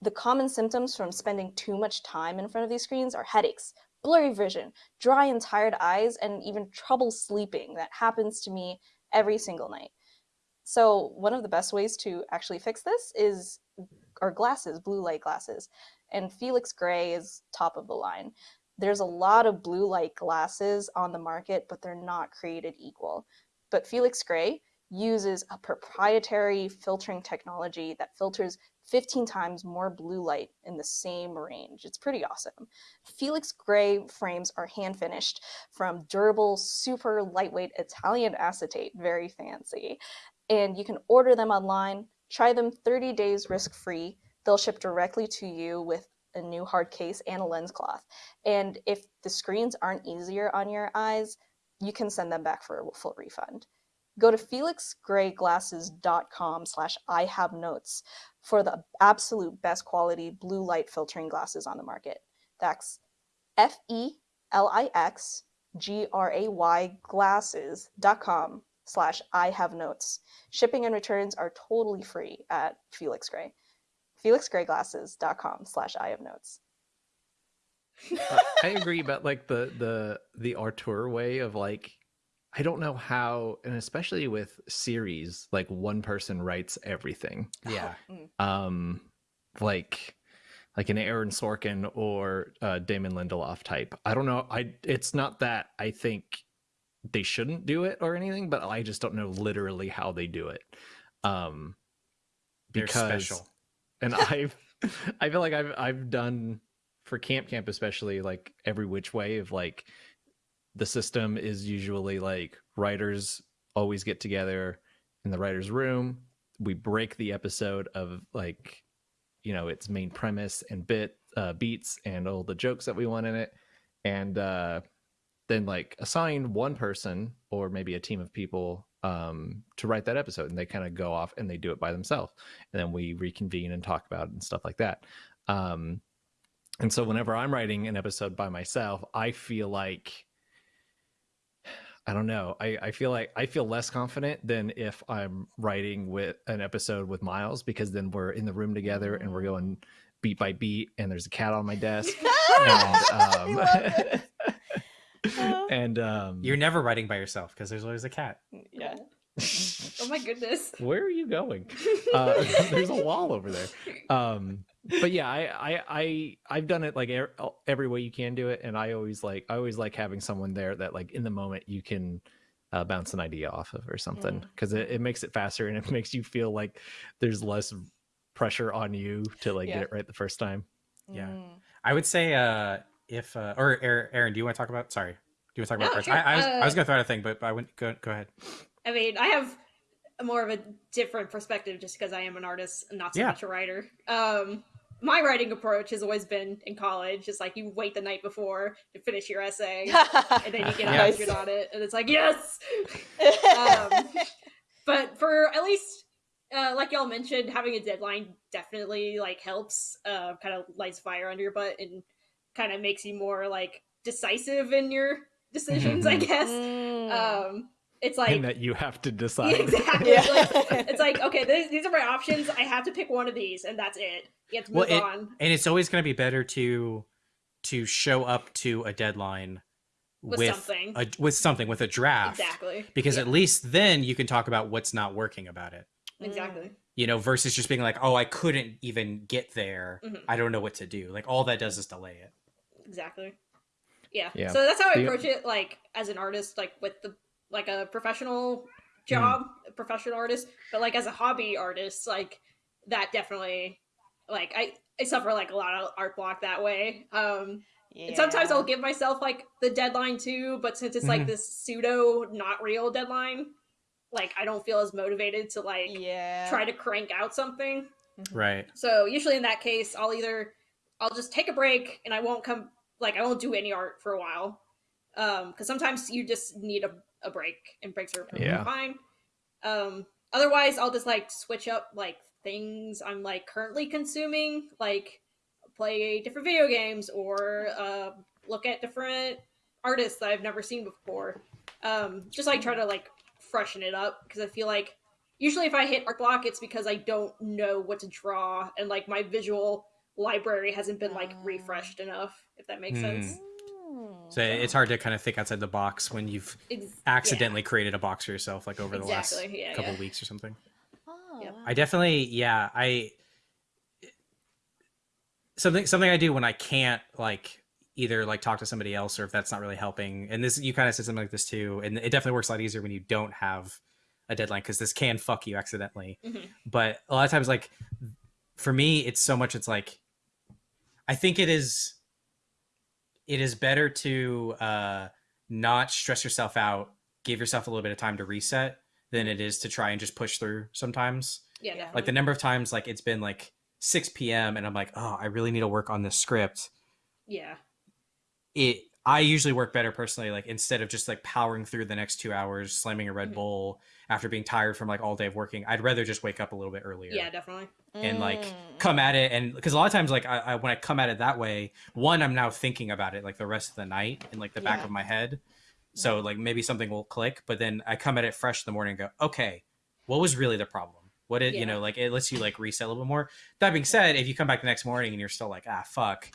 The common symptoms from spending too much time in front of these screens are headaches, blurry vision, dry and tired eyes, and even trouble sleeping. That happens to me every single night. So, one of the best ways to actually fix this is our glasses, blue light glasses and Felix Gray is top of the line. There's a lot of blue light glasses on the market, but they're not created equal. But Felix Gray uses a proprietary filtering technology that filters 15 times more blue light in the same range. It's pretty awesome. Felix Gray frames are hand finished from durable, super lightweight Italian acetate, very fancy. And you can order them online, try them 30 days risk free. They'll ship directly to you with a new hard case and a lens cloth. And if the screens aren't easier on your eyes, you can send them back for a full refund. Go to felixgrayglasses.com slash I have notes for the absolute best quality blue light filtering glasses on the market. That's F E L I X G R A Y glasses.com slash I have notes. Shipping and returns are totally free at Felix Gray. FelixGrayGlasses.com slash I have notes. Uh, I agree about like the the the auteur way of like I don't know how and especially with series like one person writes everything. Yeah. Mm. Um like like an Aaron Sorkin or uh, Damon Lindelof type. I don't know. I it's not that I think they shouldn't do it or anything, but I just don't know literally how they do it. Um They're because special. And I've I feel like I've I've done for Camp Camp especially like every which way of like the system is usually like writers always get together in the writers room. We break the episode of like you know its main premise and bit uh, beats and all the jokes that we want in it. And uh then like assign one person or maybe a team of people um to write that episode and they kind of go off and they do it by themselves and then we reconvene and talk about it and stuff like that. Um and so whenever i'm writing an episode by myself i feel like i don't know i i feel like i feel less confident than if i'm writing with an episode with miles because then we're in the room together and we're going beat by beat and there's a cat on my desk and um and um You're never writing by yourself because there's always a cat. Yeah. Oh my goodness. where are you going uh, there's a wall over there um but yeah I, I i i've done it like er- every way you can do it and i always like i always like having someone there that like in the moment you can uh, bounce an idea off of or something Mm. because it, it makes it faster and it makes you feel like there's less pressure on you to like Yeah. get it right the first time Yeah. Mm. I would say uh if uh or Aaron, Aaron do you want to talk about sorry. Do you want to talk about No, parts? sure. I, I was I was Uh, gonna throw out a thing, but but I went go go ahead. I mean, I have a more of a different perspective just because I am an artist not so Yeah. much a writer. Um, my writing approach has always been in college, It's like you wait the night before to finish your essay, and then you get Yeah. 100 on it, and it's like, yes! Um, but for at least uh, like y'all mentioned having a deadline definitely like helps uh, kind of lights fire under your butt and kind of makes you more like decisive in your decisions i guess Mm. um it's like and that you have to decide exactly Yeah. like, it's like okay these, these are my options i have to pick one of these and that's it you have to move Well, it- on And it's always gonna be better to to show up to a deadline With with, something. a, with something with a draft. exactly Because Yeah, at least then you can talk about what's not working about it. exactly You know, versus just being like, "Oh, I couldn't even get there. Mhm. I don't know what to do." Like all that does is delay it. Exactly yeah. Yeah. so that's how i The- approach it like as an artist like with the like a professional Hmm. job a professional artist but like as a hobby artist like that definitely like i i suffer like a lot of art block that way um and sometimes i'll give myself like the deadline too but since it's like Mhm. this pseudo not real deadline like i don't feel as motivated to like yeah. try to crank out something Right. so usually in that case, I'll either I'll just take a break and I won't come like I won't do any art for a while. Um, because sometimes you just need a, a break and breaks are perfectly Yeah. fine. Um, otherwise I'll just like switch up like things I'm like currently consuming, like play different video games or uh look at different artists that I've never seen before. Um, just like try to like freshen it up because I feel like usually if I hit art block, it's because I don't know what to draw and like my visual library hasn't been like Ah. refreshed enough. If that makes Hmm. sense. Mm. So it's hard to kind of think outside the box when you've Ex- accidentally created a box for yourself, like over the last yeah, couple yeah. weeks or something. Oh, Yep. wow. I definitely, yeah, I something something I do when I can't like either like talk to somebody else or if that's not really helping. And this you kind of said something like this too, and it definitely works a lot easier when you don't have a deadline because this can fuck you accidentally. Mhm. But a lot of times, like for me, it's so much. It's like, I think it is. It is better to uh, not stress yourself out, give yourself a little bit of time to reset, than it is to try and just push through. Sometimes, Yeah, Yeah. definitely. like the number of times, like it's been like 6 p.m. and I'm like, oh, I really need to work on this script. yeah, It. I usually work better personally, like instead of just like powering through the next two hours, slamming a Red Mhm. Bull after being tired from like all day of working. I'd rather just wake up a little bit earlier. yeah, definitely. And like Mm. come at it and because a lot of times like I, I when i come at it that way one i'm now thinking about it like the rest of the night in like the back Yeah. of my head. So like maybe something will click but then i come at it fresh in the morning and go okay what was really the problem? What it you know like it lets you like reset a little bit more. That being said if you come back the next morning and you're still like ah fuck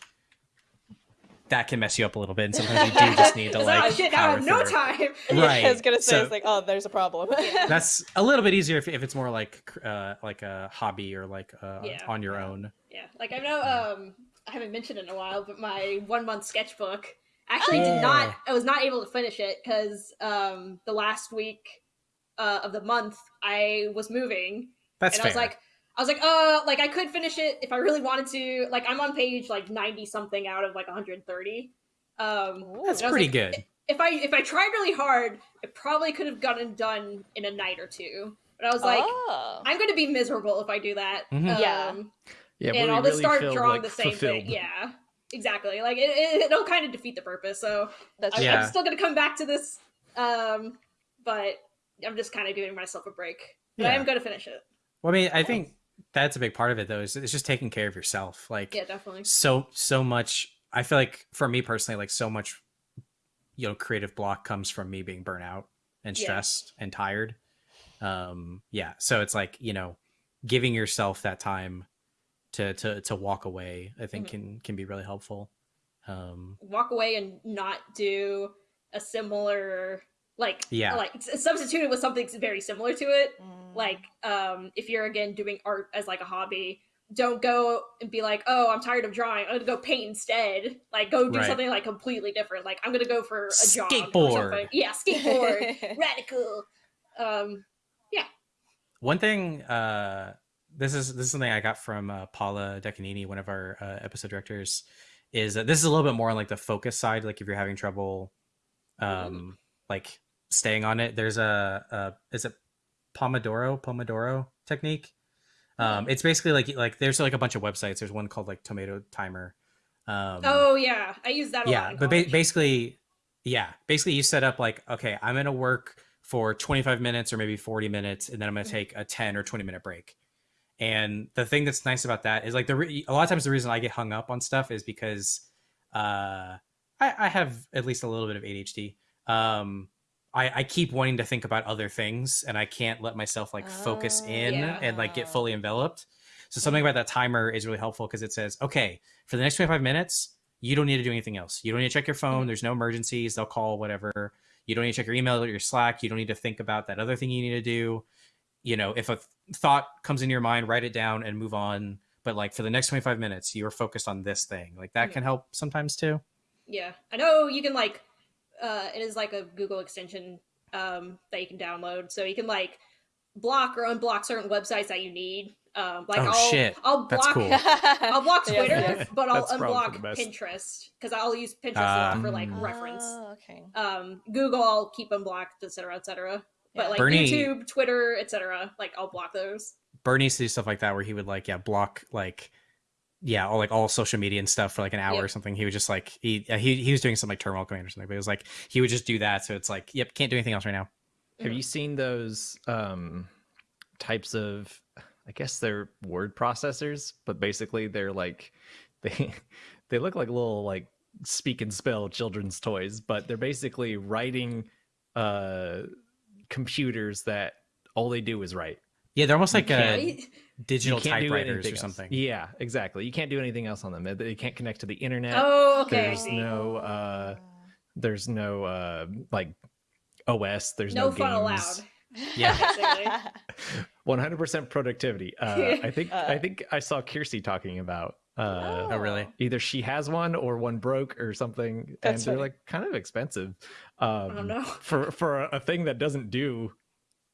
that can mess you up a little bit and sometimes you do just need to like oh shit, now I have no through. time. Right, I was gonna say so- it's like, oh, there's a problem. That's a little bit easier if, if it's more like uh like a hobby or like uh Yeah. on your own Yeah, like I know um I haven't mentioned it in a while, but my one month sketchbook actually Yeah. did not I was not able to finish it because um the last week uh, of the month I was moving that's and fair I was like I was like, uh, like I could finish it if I really wanted to. Like I'm on page like 90 something out of like 130. Um, that's and I was pretty like, good if I if I tried really hard, I probably could have gotten done in a night or two. But I was like, oh. I'm going to be miserable if I do that. Mhm. Yeah. Um, Yeah, and I'll just really start drawing like, the same fulfilled. thing. Yeah, exactly. Like it, it, it'll kind of defeat the purpose. So That's I, Yeah. I'm still going to come back to this, um, but I'm just kind of giving myself a break. But I am going to finish it. Well, I mean, I think that's a big part of it, though. Is it's just taking care of yourself. Like, Yeah, definitely. so so much. I feel like for me personally, like so much, you know, creative block comes from me being burnt out and Yeah. stressed and tired. Um, yeah. So it's like you know, giving yourself that time to to to walk away. I think Mhm. can can be really helpful. Um, walk away and not do a similar like Yeah. like s- substitute it with something very similar to it Mm. like um if you're again doing art as like a hobby don't go and be like oh i'm tired of drawing i'm gonna go paint instead like go do Right. something like completely different like i'm gonna go for a jog or Skateboard. something. yeah skateboard radical um yeah. One thing, uh, this is this is something I got from uh, Paula Decanini, one of our uh, episode directors, is that this is a little bit more on like the focus side. Like if you're having trouble, um, like staying on it, there's a, a is it Pomodoro Pomodoro technique. Um, it's basically like like there's like a bunch of websites. There's one called like Tomato Timer. Um, oh yeah i use that a lot yeah but ba- basically yeah basically you set up like okay i'm gonna work for 25 minutes or maybe 40 minutes and then i'm gonna Mhm. take a 10 or 20 minute break and the thing that's nice about that is like the re- a lot of times the reason i get hung up on stuff is because uh i, I have at least a little bit of adhd um I, I keep wanting to think about other things and I can't let myself like focus Oh, in yeah. and like get fully enveloped. So something about that timer is really helpful because it says, okay, for the next 25 minutes, you don't need to do anything else. You don't need to check your phone. Mhm. There's no emergencies. They'll call, whatever. You don't need to check your email or your Slack. You don't need to think about that other thing you need to do. You know, if a th- thought comes into your mind, write it down and move on. But like for the next 25 minutes, you're focused on this thing. Like that Mhm. can help sometimes too. Yeah, I know you can like. Uh, it is like a Google extension um, that you can download, so you can like block or unblock certain websites that you need. Um, like Oh, I'll, shit. I'll That's block. cool. I'll block Twitter, yeah. but I'll That's unblock. Pinterest because I'll use Pinterest a lot for like Ah. reference. Oh, okay. Um, Google, I'll keep unblocked, etc., etc. But Yeah. like Burnie- YouTube, Twitter, etc., like I'll block those. Burnie used to do stuff like that where he would like, yeah, block like, yeah, all like all social media and stuff for like an hour Yep. or something. He was just like he uh, he he was doing some like terminal command or something, but it was like he would just do that. So it's like, yep, can't do anything else right now. Have you seen those um, types of? I guess they're word processors, but basically they're like they they look like little like speak and spell children's toys, but they're basically writing uh, computers that all they do is write. Yeah, they're almost like can't- a Right? Digital can't do typewriters anything or else. something. Yeah, exactly. You can't do anything else on them. They- They can't connect to the internet. Oh, okay. There's no uh, there's no uh, like OS. There's no no, fun allowed. Yeah. 100% productivity. Uh, I think Uh. I think I saw Kirsty talking about uh, Oh, really? either she has one or one broke or something, That's and they're funny. like kind of expensive. Um, Oh, no. For for a thing that doesn't do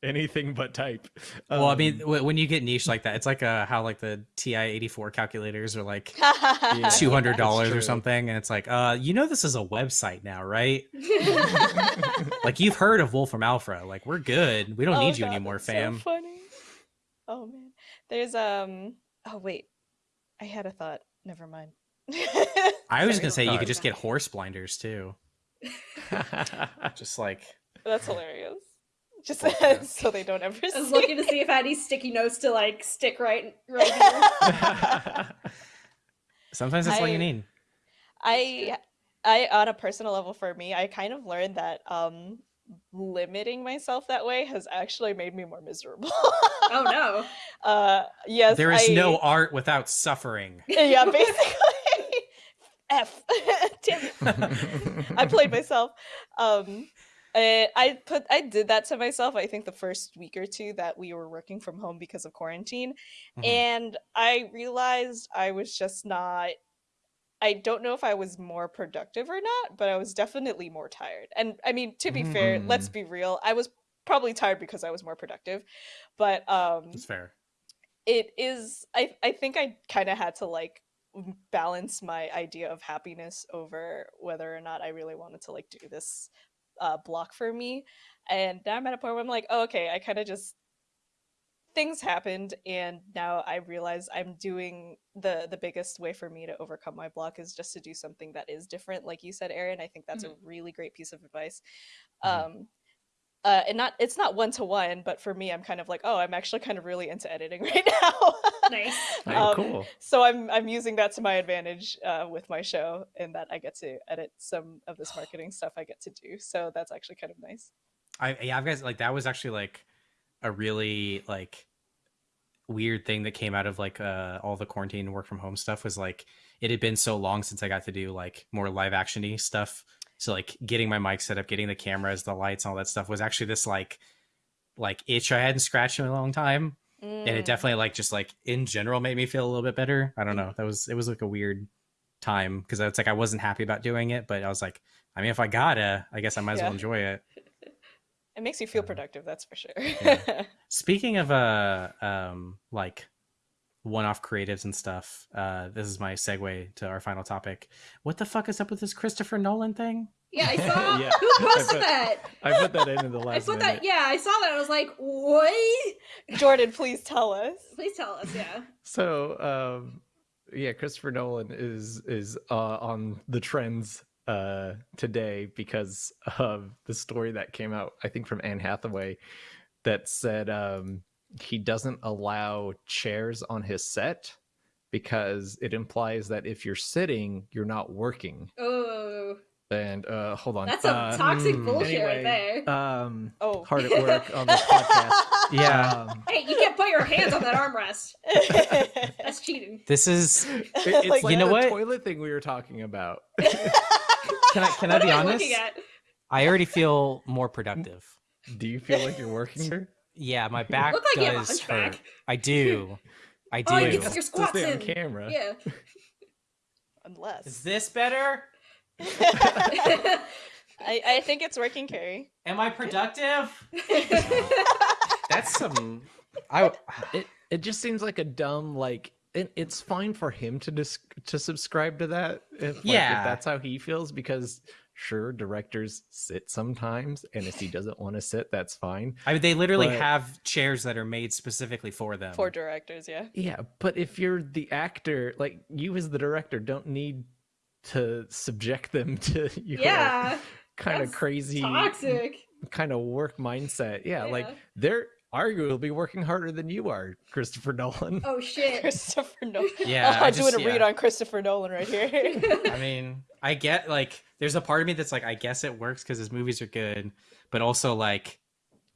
anything but type. well, I mean, Um, w- when you get niche like that, it's like uh, how like the TI eighty four calculators are like Yeah. two hundred dollars or something, and it's like, uh, you know, this is a website now, right? Like you've heard of Wolfram Alpha. Like we're good. We don't Oh need you anymore, that's so fam. funny. Oh man, there's um. Oh wait, I had a thought. Never mind. I was gonna say you could just get horse blinders too. Just like That's hilarious. Just Poor cat. so they don't ever I was see. looking to see if I had any sticky notes to like stick right right here. sometimes that's all you need. I I on a personal level for me, I kind of learned that um limiting myself that way has actually made me more miserable. oh no. Uh yes. There is I- no art without suffering. Yeah, basically. F. Damn. I played myself. Um I, I put I did that to myself I think the first week or two that we were working from home because of quarantine Mhm. and I realized I was just not I don't know if I was more productive or not, but I was definitely more tired. And I mean, to be fair, let's Mm. be real, I was probably tired because I was more productive. But um That's fair. it is I I think I kind of had to like balance my idea of happiness over whether or not I really wanted to like do this uh block for me. And now I'm at a point where I'm like, oh, okay, I kind of just things happened and now I realize I'm doing the the biggest way for me to overcome my block is just to do something that is different like you said Aaron I think that's a really great piece of advice Mhm. um uh and not it's not one to one but for me I'm kind of like oh I'm actually kind of really into editing right now Nice. Oh, Um, cool. so I'm I'm using that to my advantage uh, with my show, in that I get to edit some of this marketing stuff I get to do. So that's actually kind of nice. I yeah, I've guys like that was actually like a really like weird thing that came out of like uh all the quarantine work from home stuff was like it had been so long since I got to do like more live actiony stuff. So like getting my mic set up, getting the cameras, the lights, all that stuff was actually this like like itch I hadn't scratched in a long time. And it Mm. definitely like just like in general made me feel a little bit better. I don't know. That was it was like a weird time because it's like I wasn't happy about doing it, but I was like, I mean, if I gotta, I guess I might as well enjoy it. It makes you feel Uh, productive, that's for sure. yeah. Speaking of uh um like one-off creatives and stuff, uh this is my segue to our final topic. What the fuck is up with this Christopher Nolan thing? Yeah, I saw Yeah. who I posted put- that? I put that in in the last. I put minute. that yeah, I saw that. I was like, what? Jordan, please tell us. Please tell us, yeah. So, um, yeah, Christopher Nolan is is uh, on the trends uh, today because of the story that came out, I think, from Anne Hathaway, that said um, he doesn't allow chairs on his set because it implies that if you're sitting, you're not working. Oh, And uh, hold on, that's some uh, toxic mm, bullshit right there. um, Oh. hard at work on this podcast. Yeah. Um, hey, you can't put your hands on that armrest. That's cheating. This is it- it's Like- like You know the what? toilet thing we were talking about. can I can I be I honest? I already feel more productive. Do you feel like you're working here? Yeah, my back Look like you have a does hunchback. hurt. I do. I do. Oh, you can Just your squats stay on in. camera. Yeah. Unless. Is this better? I, I think it's working, Kerry. Am I productive? That's some. I It it just seems like a dumb like. It, it's fine for him to dis- to subscribe to that if like, Yeah. if that's how he feels because sure directors sit sometimes and if he doesn't want to sit that's fine I mean, they literally But- have chairs that are made specifically for them. For directors, yeah. yeah but if you're the actor like you as the director don't need to subject them to your yeah. kind of crazy Toxic. kind of work mindset yeah, like they're arguably working harder than you are christopher nolan Oh shit. Christopher Nolan. Yeah, I I'm doing just- a read yeah. on Christopher Nolan right here. I mean, I get like, there's a part of me that's like, I guess it works because his movies are good, but also like,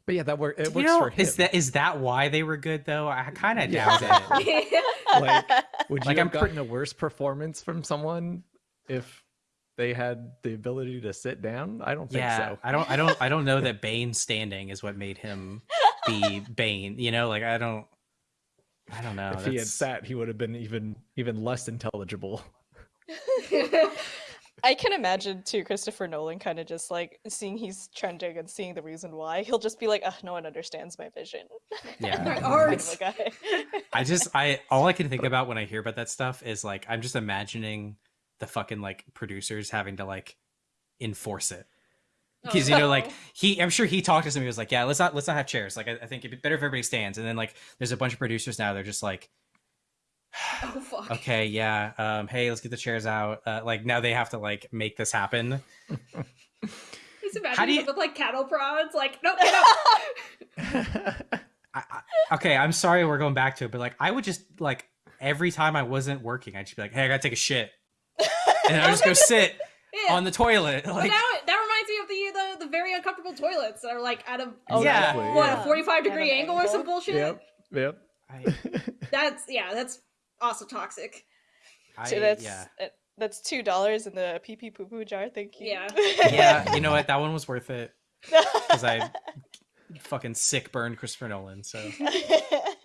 but yeah that work it you works know, for him is that is that why they were good though? I kind of Yeah. doubt it. Like, Would you Like, have I'm pre- gotten a worse performance from someone if they had the ability to sit down? I don't think yeah, so. I don't, I don't, I don't know that Bane standing is what made him be Bane. You know, like I don't, I don't know. if he had that's- sat, he would have been even even less intelligible. I can imagine too Christopher Nolan kind of just like seeing he's trending and seeing the reason why. He'll just be like, Ugh, no one understands my vision. Yeah. My art. of a guy. I just I all I can think about when I hear about that stuff is like I'm just imagining the fucking like producers having to like enforce it. Because you know, like he, I'm sure he talked to somebody who was like, "Yeah, let's not let's not have chairs. Like, I, I think it'd be better if everybody stands." And then like, there's a bunch of producers now. They're just like, Oh fuck. "Okay, yeah, um, hey, let's get the chairs out." Uh, like now they have to like make this happen. Just How do imagine you- with like cattle prods, like no, get up. I, I, okay, I'm sorry we're going back to it, but like, I would just like every time I wasn't working, I'd just be like, "Hey, I gotta take a shit," and I would just go sit Yeah. on the toilet. Like, now it, that reminds me of the, the the very uncomfortable toilets that are like at a Oh, Yeah. yeah. what Yeah. a forty five At an degree angle or some bullshit. yep. Yep. I, That's yeah, that's also toxic. I, so that's yeah. uh, that's two dollars in the pee pee poo poo jar. Thank you. Yeah. yeah, you know what? That one was worth it because I fucking sick burned Christopher Nolan. So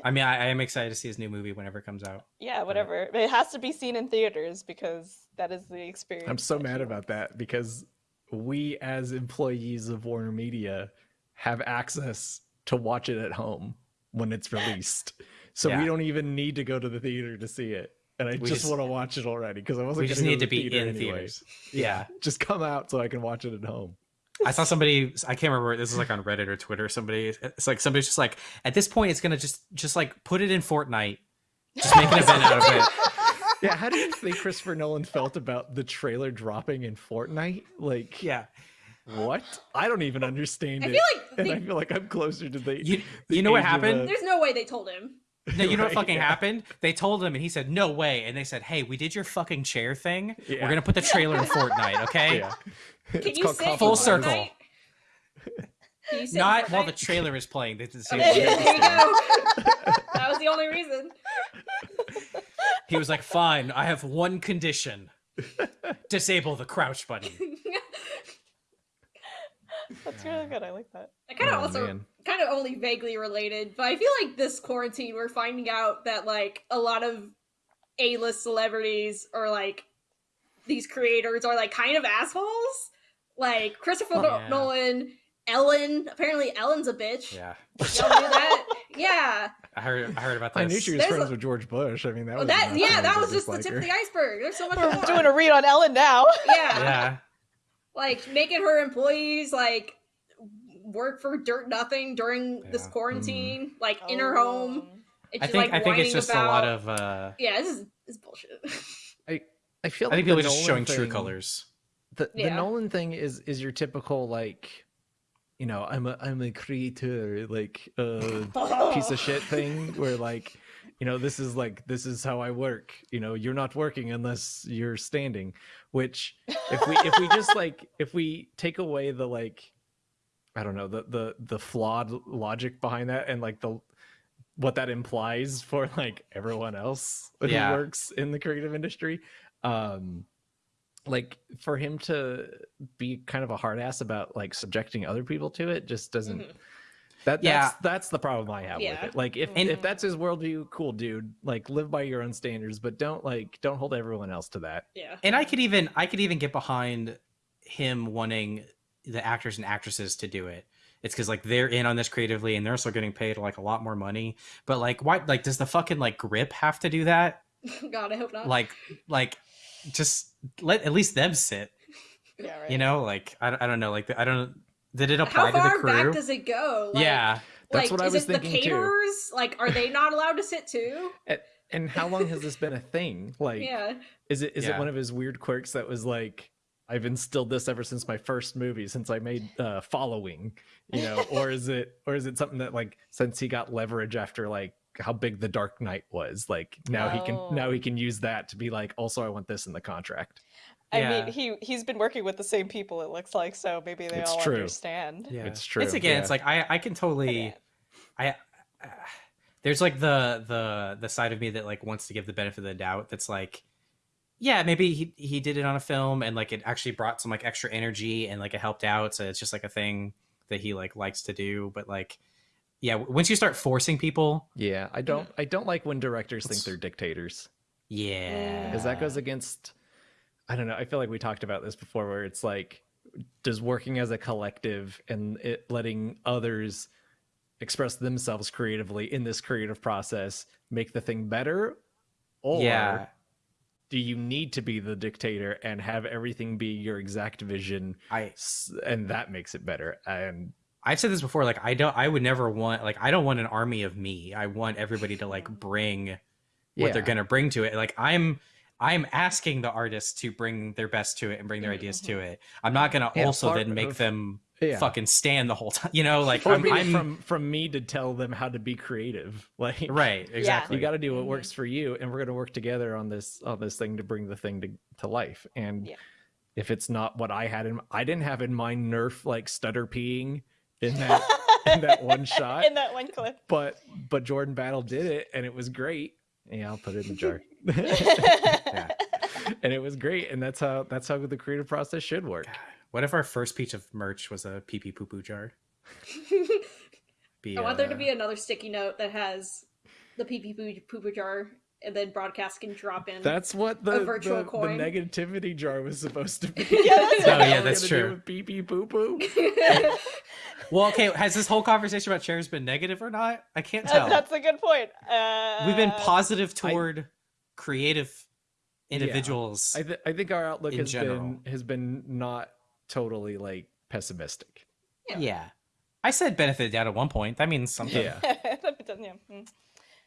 I mean, I, I am excited to see his new movie whenever it comes out. yeah, whatever. But it has to be seen in theaters because that is the experience. I'm so mad about that because we, as employees of Warner Media, have access to watch it at home when it's released. So Yeah. we don't even need to go to the theater to see it. And I just, just- want to watch it already because I wasn't. We just need to be theater in anyway. theaters. Yeah. Just come out so I can watch it at home. I saw somebody. I can't remember. This is like on Reddit or Twitter. Somebody. It's like somebody's just like at this point, it's gonna just just like put it in Fortnite. Just make an event out of it. Yeah, how do you think Christopher Nolan felt about the trailer dropping in Fortnite? Like, Yeah. what? I don't even understand I it. feel like and I feel like I'm closer to the. You, the you know what happened? There's no way they told him. No, you know what fucking yeah. happened? They told him, and he said, "No way." And they said, "Hey, we did your fucking chair thing. Yeah. We're gonna put the trailer in Fortnite, okay? Yeah. Can It's you called sit Coffee Full in Line. circle. Fortnite? Can you Not while the trailer is playing. They did the same there, thing. there you go. that was the only reason. He was like, "Fine, I have one condition: disable the crouch button." That's really good. I like that. I kind of Oh, also man. kind of only vaguely related, but I feel like this quarantine we're finding out that like a lot of A-list celebrities or like these creators are like kind of assholes. Like Christopher Oh, yeah. Nolan, Ellen. Apparently, Ellen's a bitch. Yeah, Y'all knew that? Yeah. I heard. I heard about that. I knew she was There's friends a- with George Bush. I mean, that Well, was that yeah, that was just the dislike tip her. of the iceberg. There's so much We're more. doing a read on Ellen now. yeah. Yeah, like making her employees like work for dirt nothing during this Yeah. quarantine, like in her home. And I she's, think. like, I think it's just about... a lot of. uh yeah. This is this is bullshit. I I feel. I think like people the are just Nolan showing true colors. The, the Nolan thing is is your typical like, you know, I'm a I'm a creator like uh piece of shit thing where like, you know, this is like this is how I work. You know, you're not working unless you're standing. Which if we if we just like if we take away the like, I don't know the the the flawed logic behind that and like the what that implies for like everyone else who works in the creative industry um like for him to be kind of a hard ass about like subjecting other people to it just doesn't Mhm. that Yeah. that's that's the problem i have Yeah. with it like if And- if that's his worldview cool dude like live by your own standards but don't like don't hold everyone else to that yeah. And I could even. I could even get behind him wanting the actors and actresses to do it. It's because like they're in on this creatively, and they're also getting paid like a lot more money. But like, why? Like, does the fucking like grip have to do that? God, I hope not. Like, like, just let at least them sit. Yeah, right. You know, like I, don't- I don't know, like I don't. Did it apply to the crew? How far crew? back does it go? Like, yeah, That's like, what I is was it the thinking, too. caterers? Like, are they not allowed to sit too? and how long has this been a thing like yeah. is it is Yeah. it one of his weird quirks that was like I've instilled this ever since my first movie, since I made uh, Following, you know, or is it, or is it something that like since he got leverage after like how big The Dark Knight was, like now he can now Oh. he can use that to be like, also I want this in the contract. I Yeah. mean, he he's been working with the same people. It looks like so. Maybe they It's all true. understand. yeah. It's true, It's again. yeah. It's like I, I can totally. I, uh, there's like the the the side of me that like wants to give the benefit of the doubt. That's like, yeah, maybe he he did it on a film and like it actually brought some like extra energy and like it helped out. So it's just like a thing that he like likes to do. But like, yeah, once you start forcing people, Yeah, I don't I don't like when directors think they're dictators yeah, because that goes against I don't know. I feel like we talked about this before, where it's like, does working as a collective and it letting others express themselves creatively in this creative process make the thing better, or yeah, do you need to be the dictator and have everything be your exact vision, I and that makes it better? And I've said this before. Like I don't, I would never want like I don't want an army of me. I want everybody to like bring what they're gonna bring to it. Like I'm, I'm asking the artists to bring their best to it and bring their ideas to it. I'm not gonna Yeah, also then make of- them yeah. fucking stand the whole time. You know, like I'm, maybe I'm from from me to tell them how to be creative. Like right, exactly. you got to do what Mhm. works for you and we're going to work together on this on this thing to bring the thing to, to life and Yeah. if it's not what i had in i didn't have in mind nerf like stutter peeing in that in that one shot in that one clip. but but jordan battle did it and it was great yeah i'll put it in the jar Yeah. and it was great and that's how that's how the creative process should work What if our first piece of merch was a pee pee poo poo jar? Be, I want there to uh, be another sticky note that has the pee pee poo poo jar, and then broadcast can drop in. that's what the, virtual the, the negativity jar was supposed to be Yeah, that's Oh, yeah, that's we gotta do true. with pee pee poo poo Well, okay. Has this whole conversation about chairs been negative or not? I can't Uh, tell. that's a good point. Uh, We've been positive I- toward creative individuals. I, th- I think our outlook has general. been has been not totally like pessimistic. yeah. I said benefit doubt at one point. That means something. Yeah. That'd be done, yeah.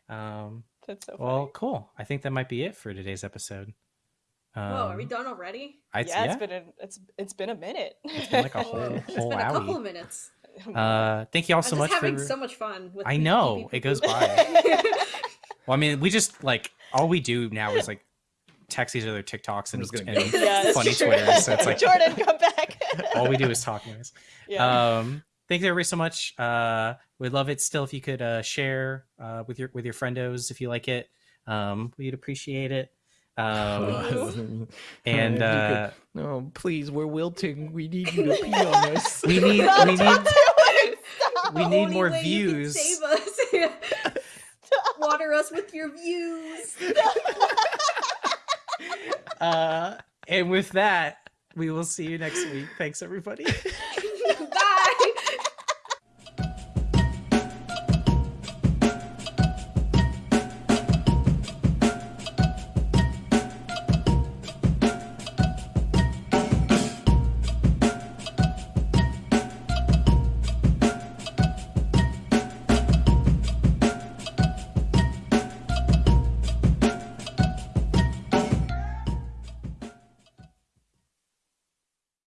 Mm, Um. That's so Well, cool. I think that might be it for today's episode. Um, Whoa, are we done already? I'd, yeah, yeah. it's been a, it's it's been a minute. It's been like a Whoa, whole it's whole been a couple of minutes. Uh, thank you all I'm so just much having for. so much fun with I know, pee pee it goes by. Well, I mean, we just like all we do now is like text each other TikToks and, just gonna and yeah, funny true. Twitters. So it's like Jordan, come back. all we do is talk noise. yeah. Um, thanks everybody so much. Uh, we'd love it still if you could uh, share uh, with your with your friendos if you like it. Um, we'd appreciate it. Um, and uh, could- no, please, we're wilting. We need you to pee on us. we need we need do it, stop. we need more way you can views. Save us. Water us with your views. Uh, and with that, we will see you next week. Thanks everybody.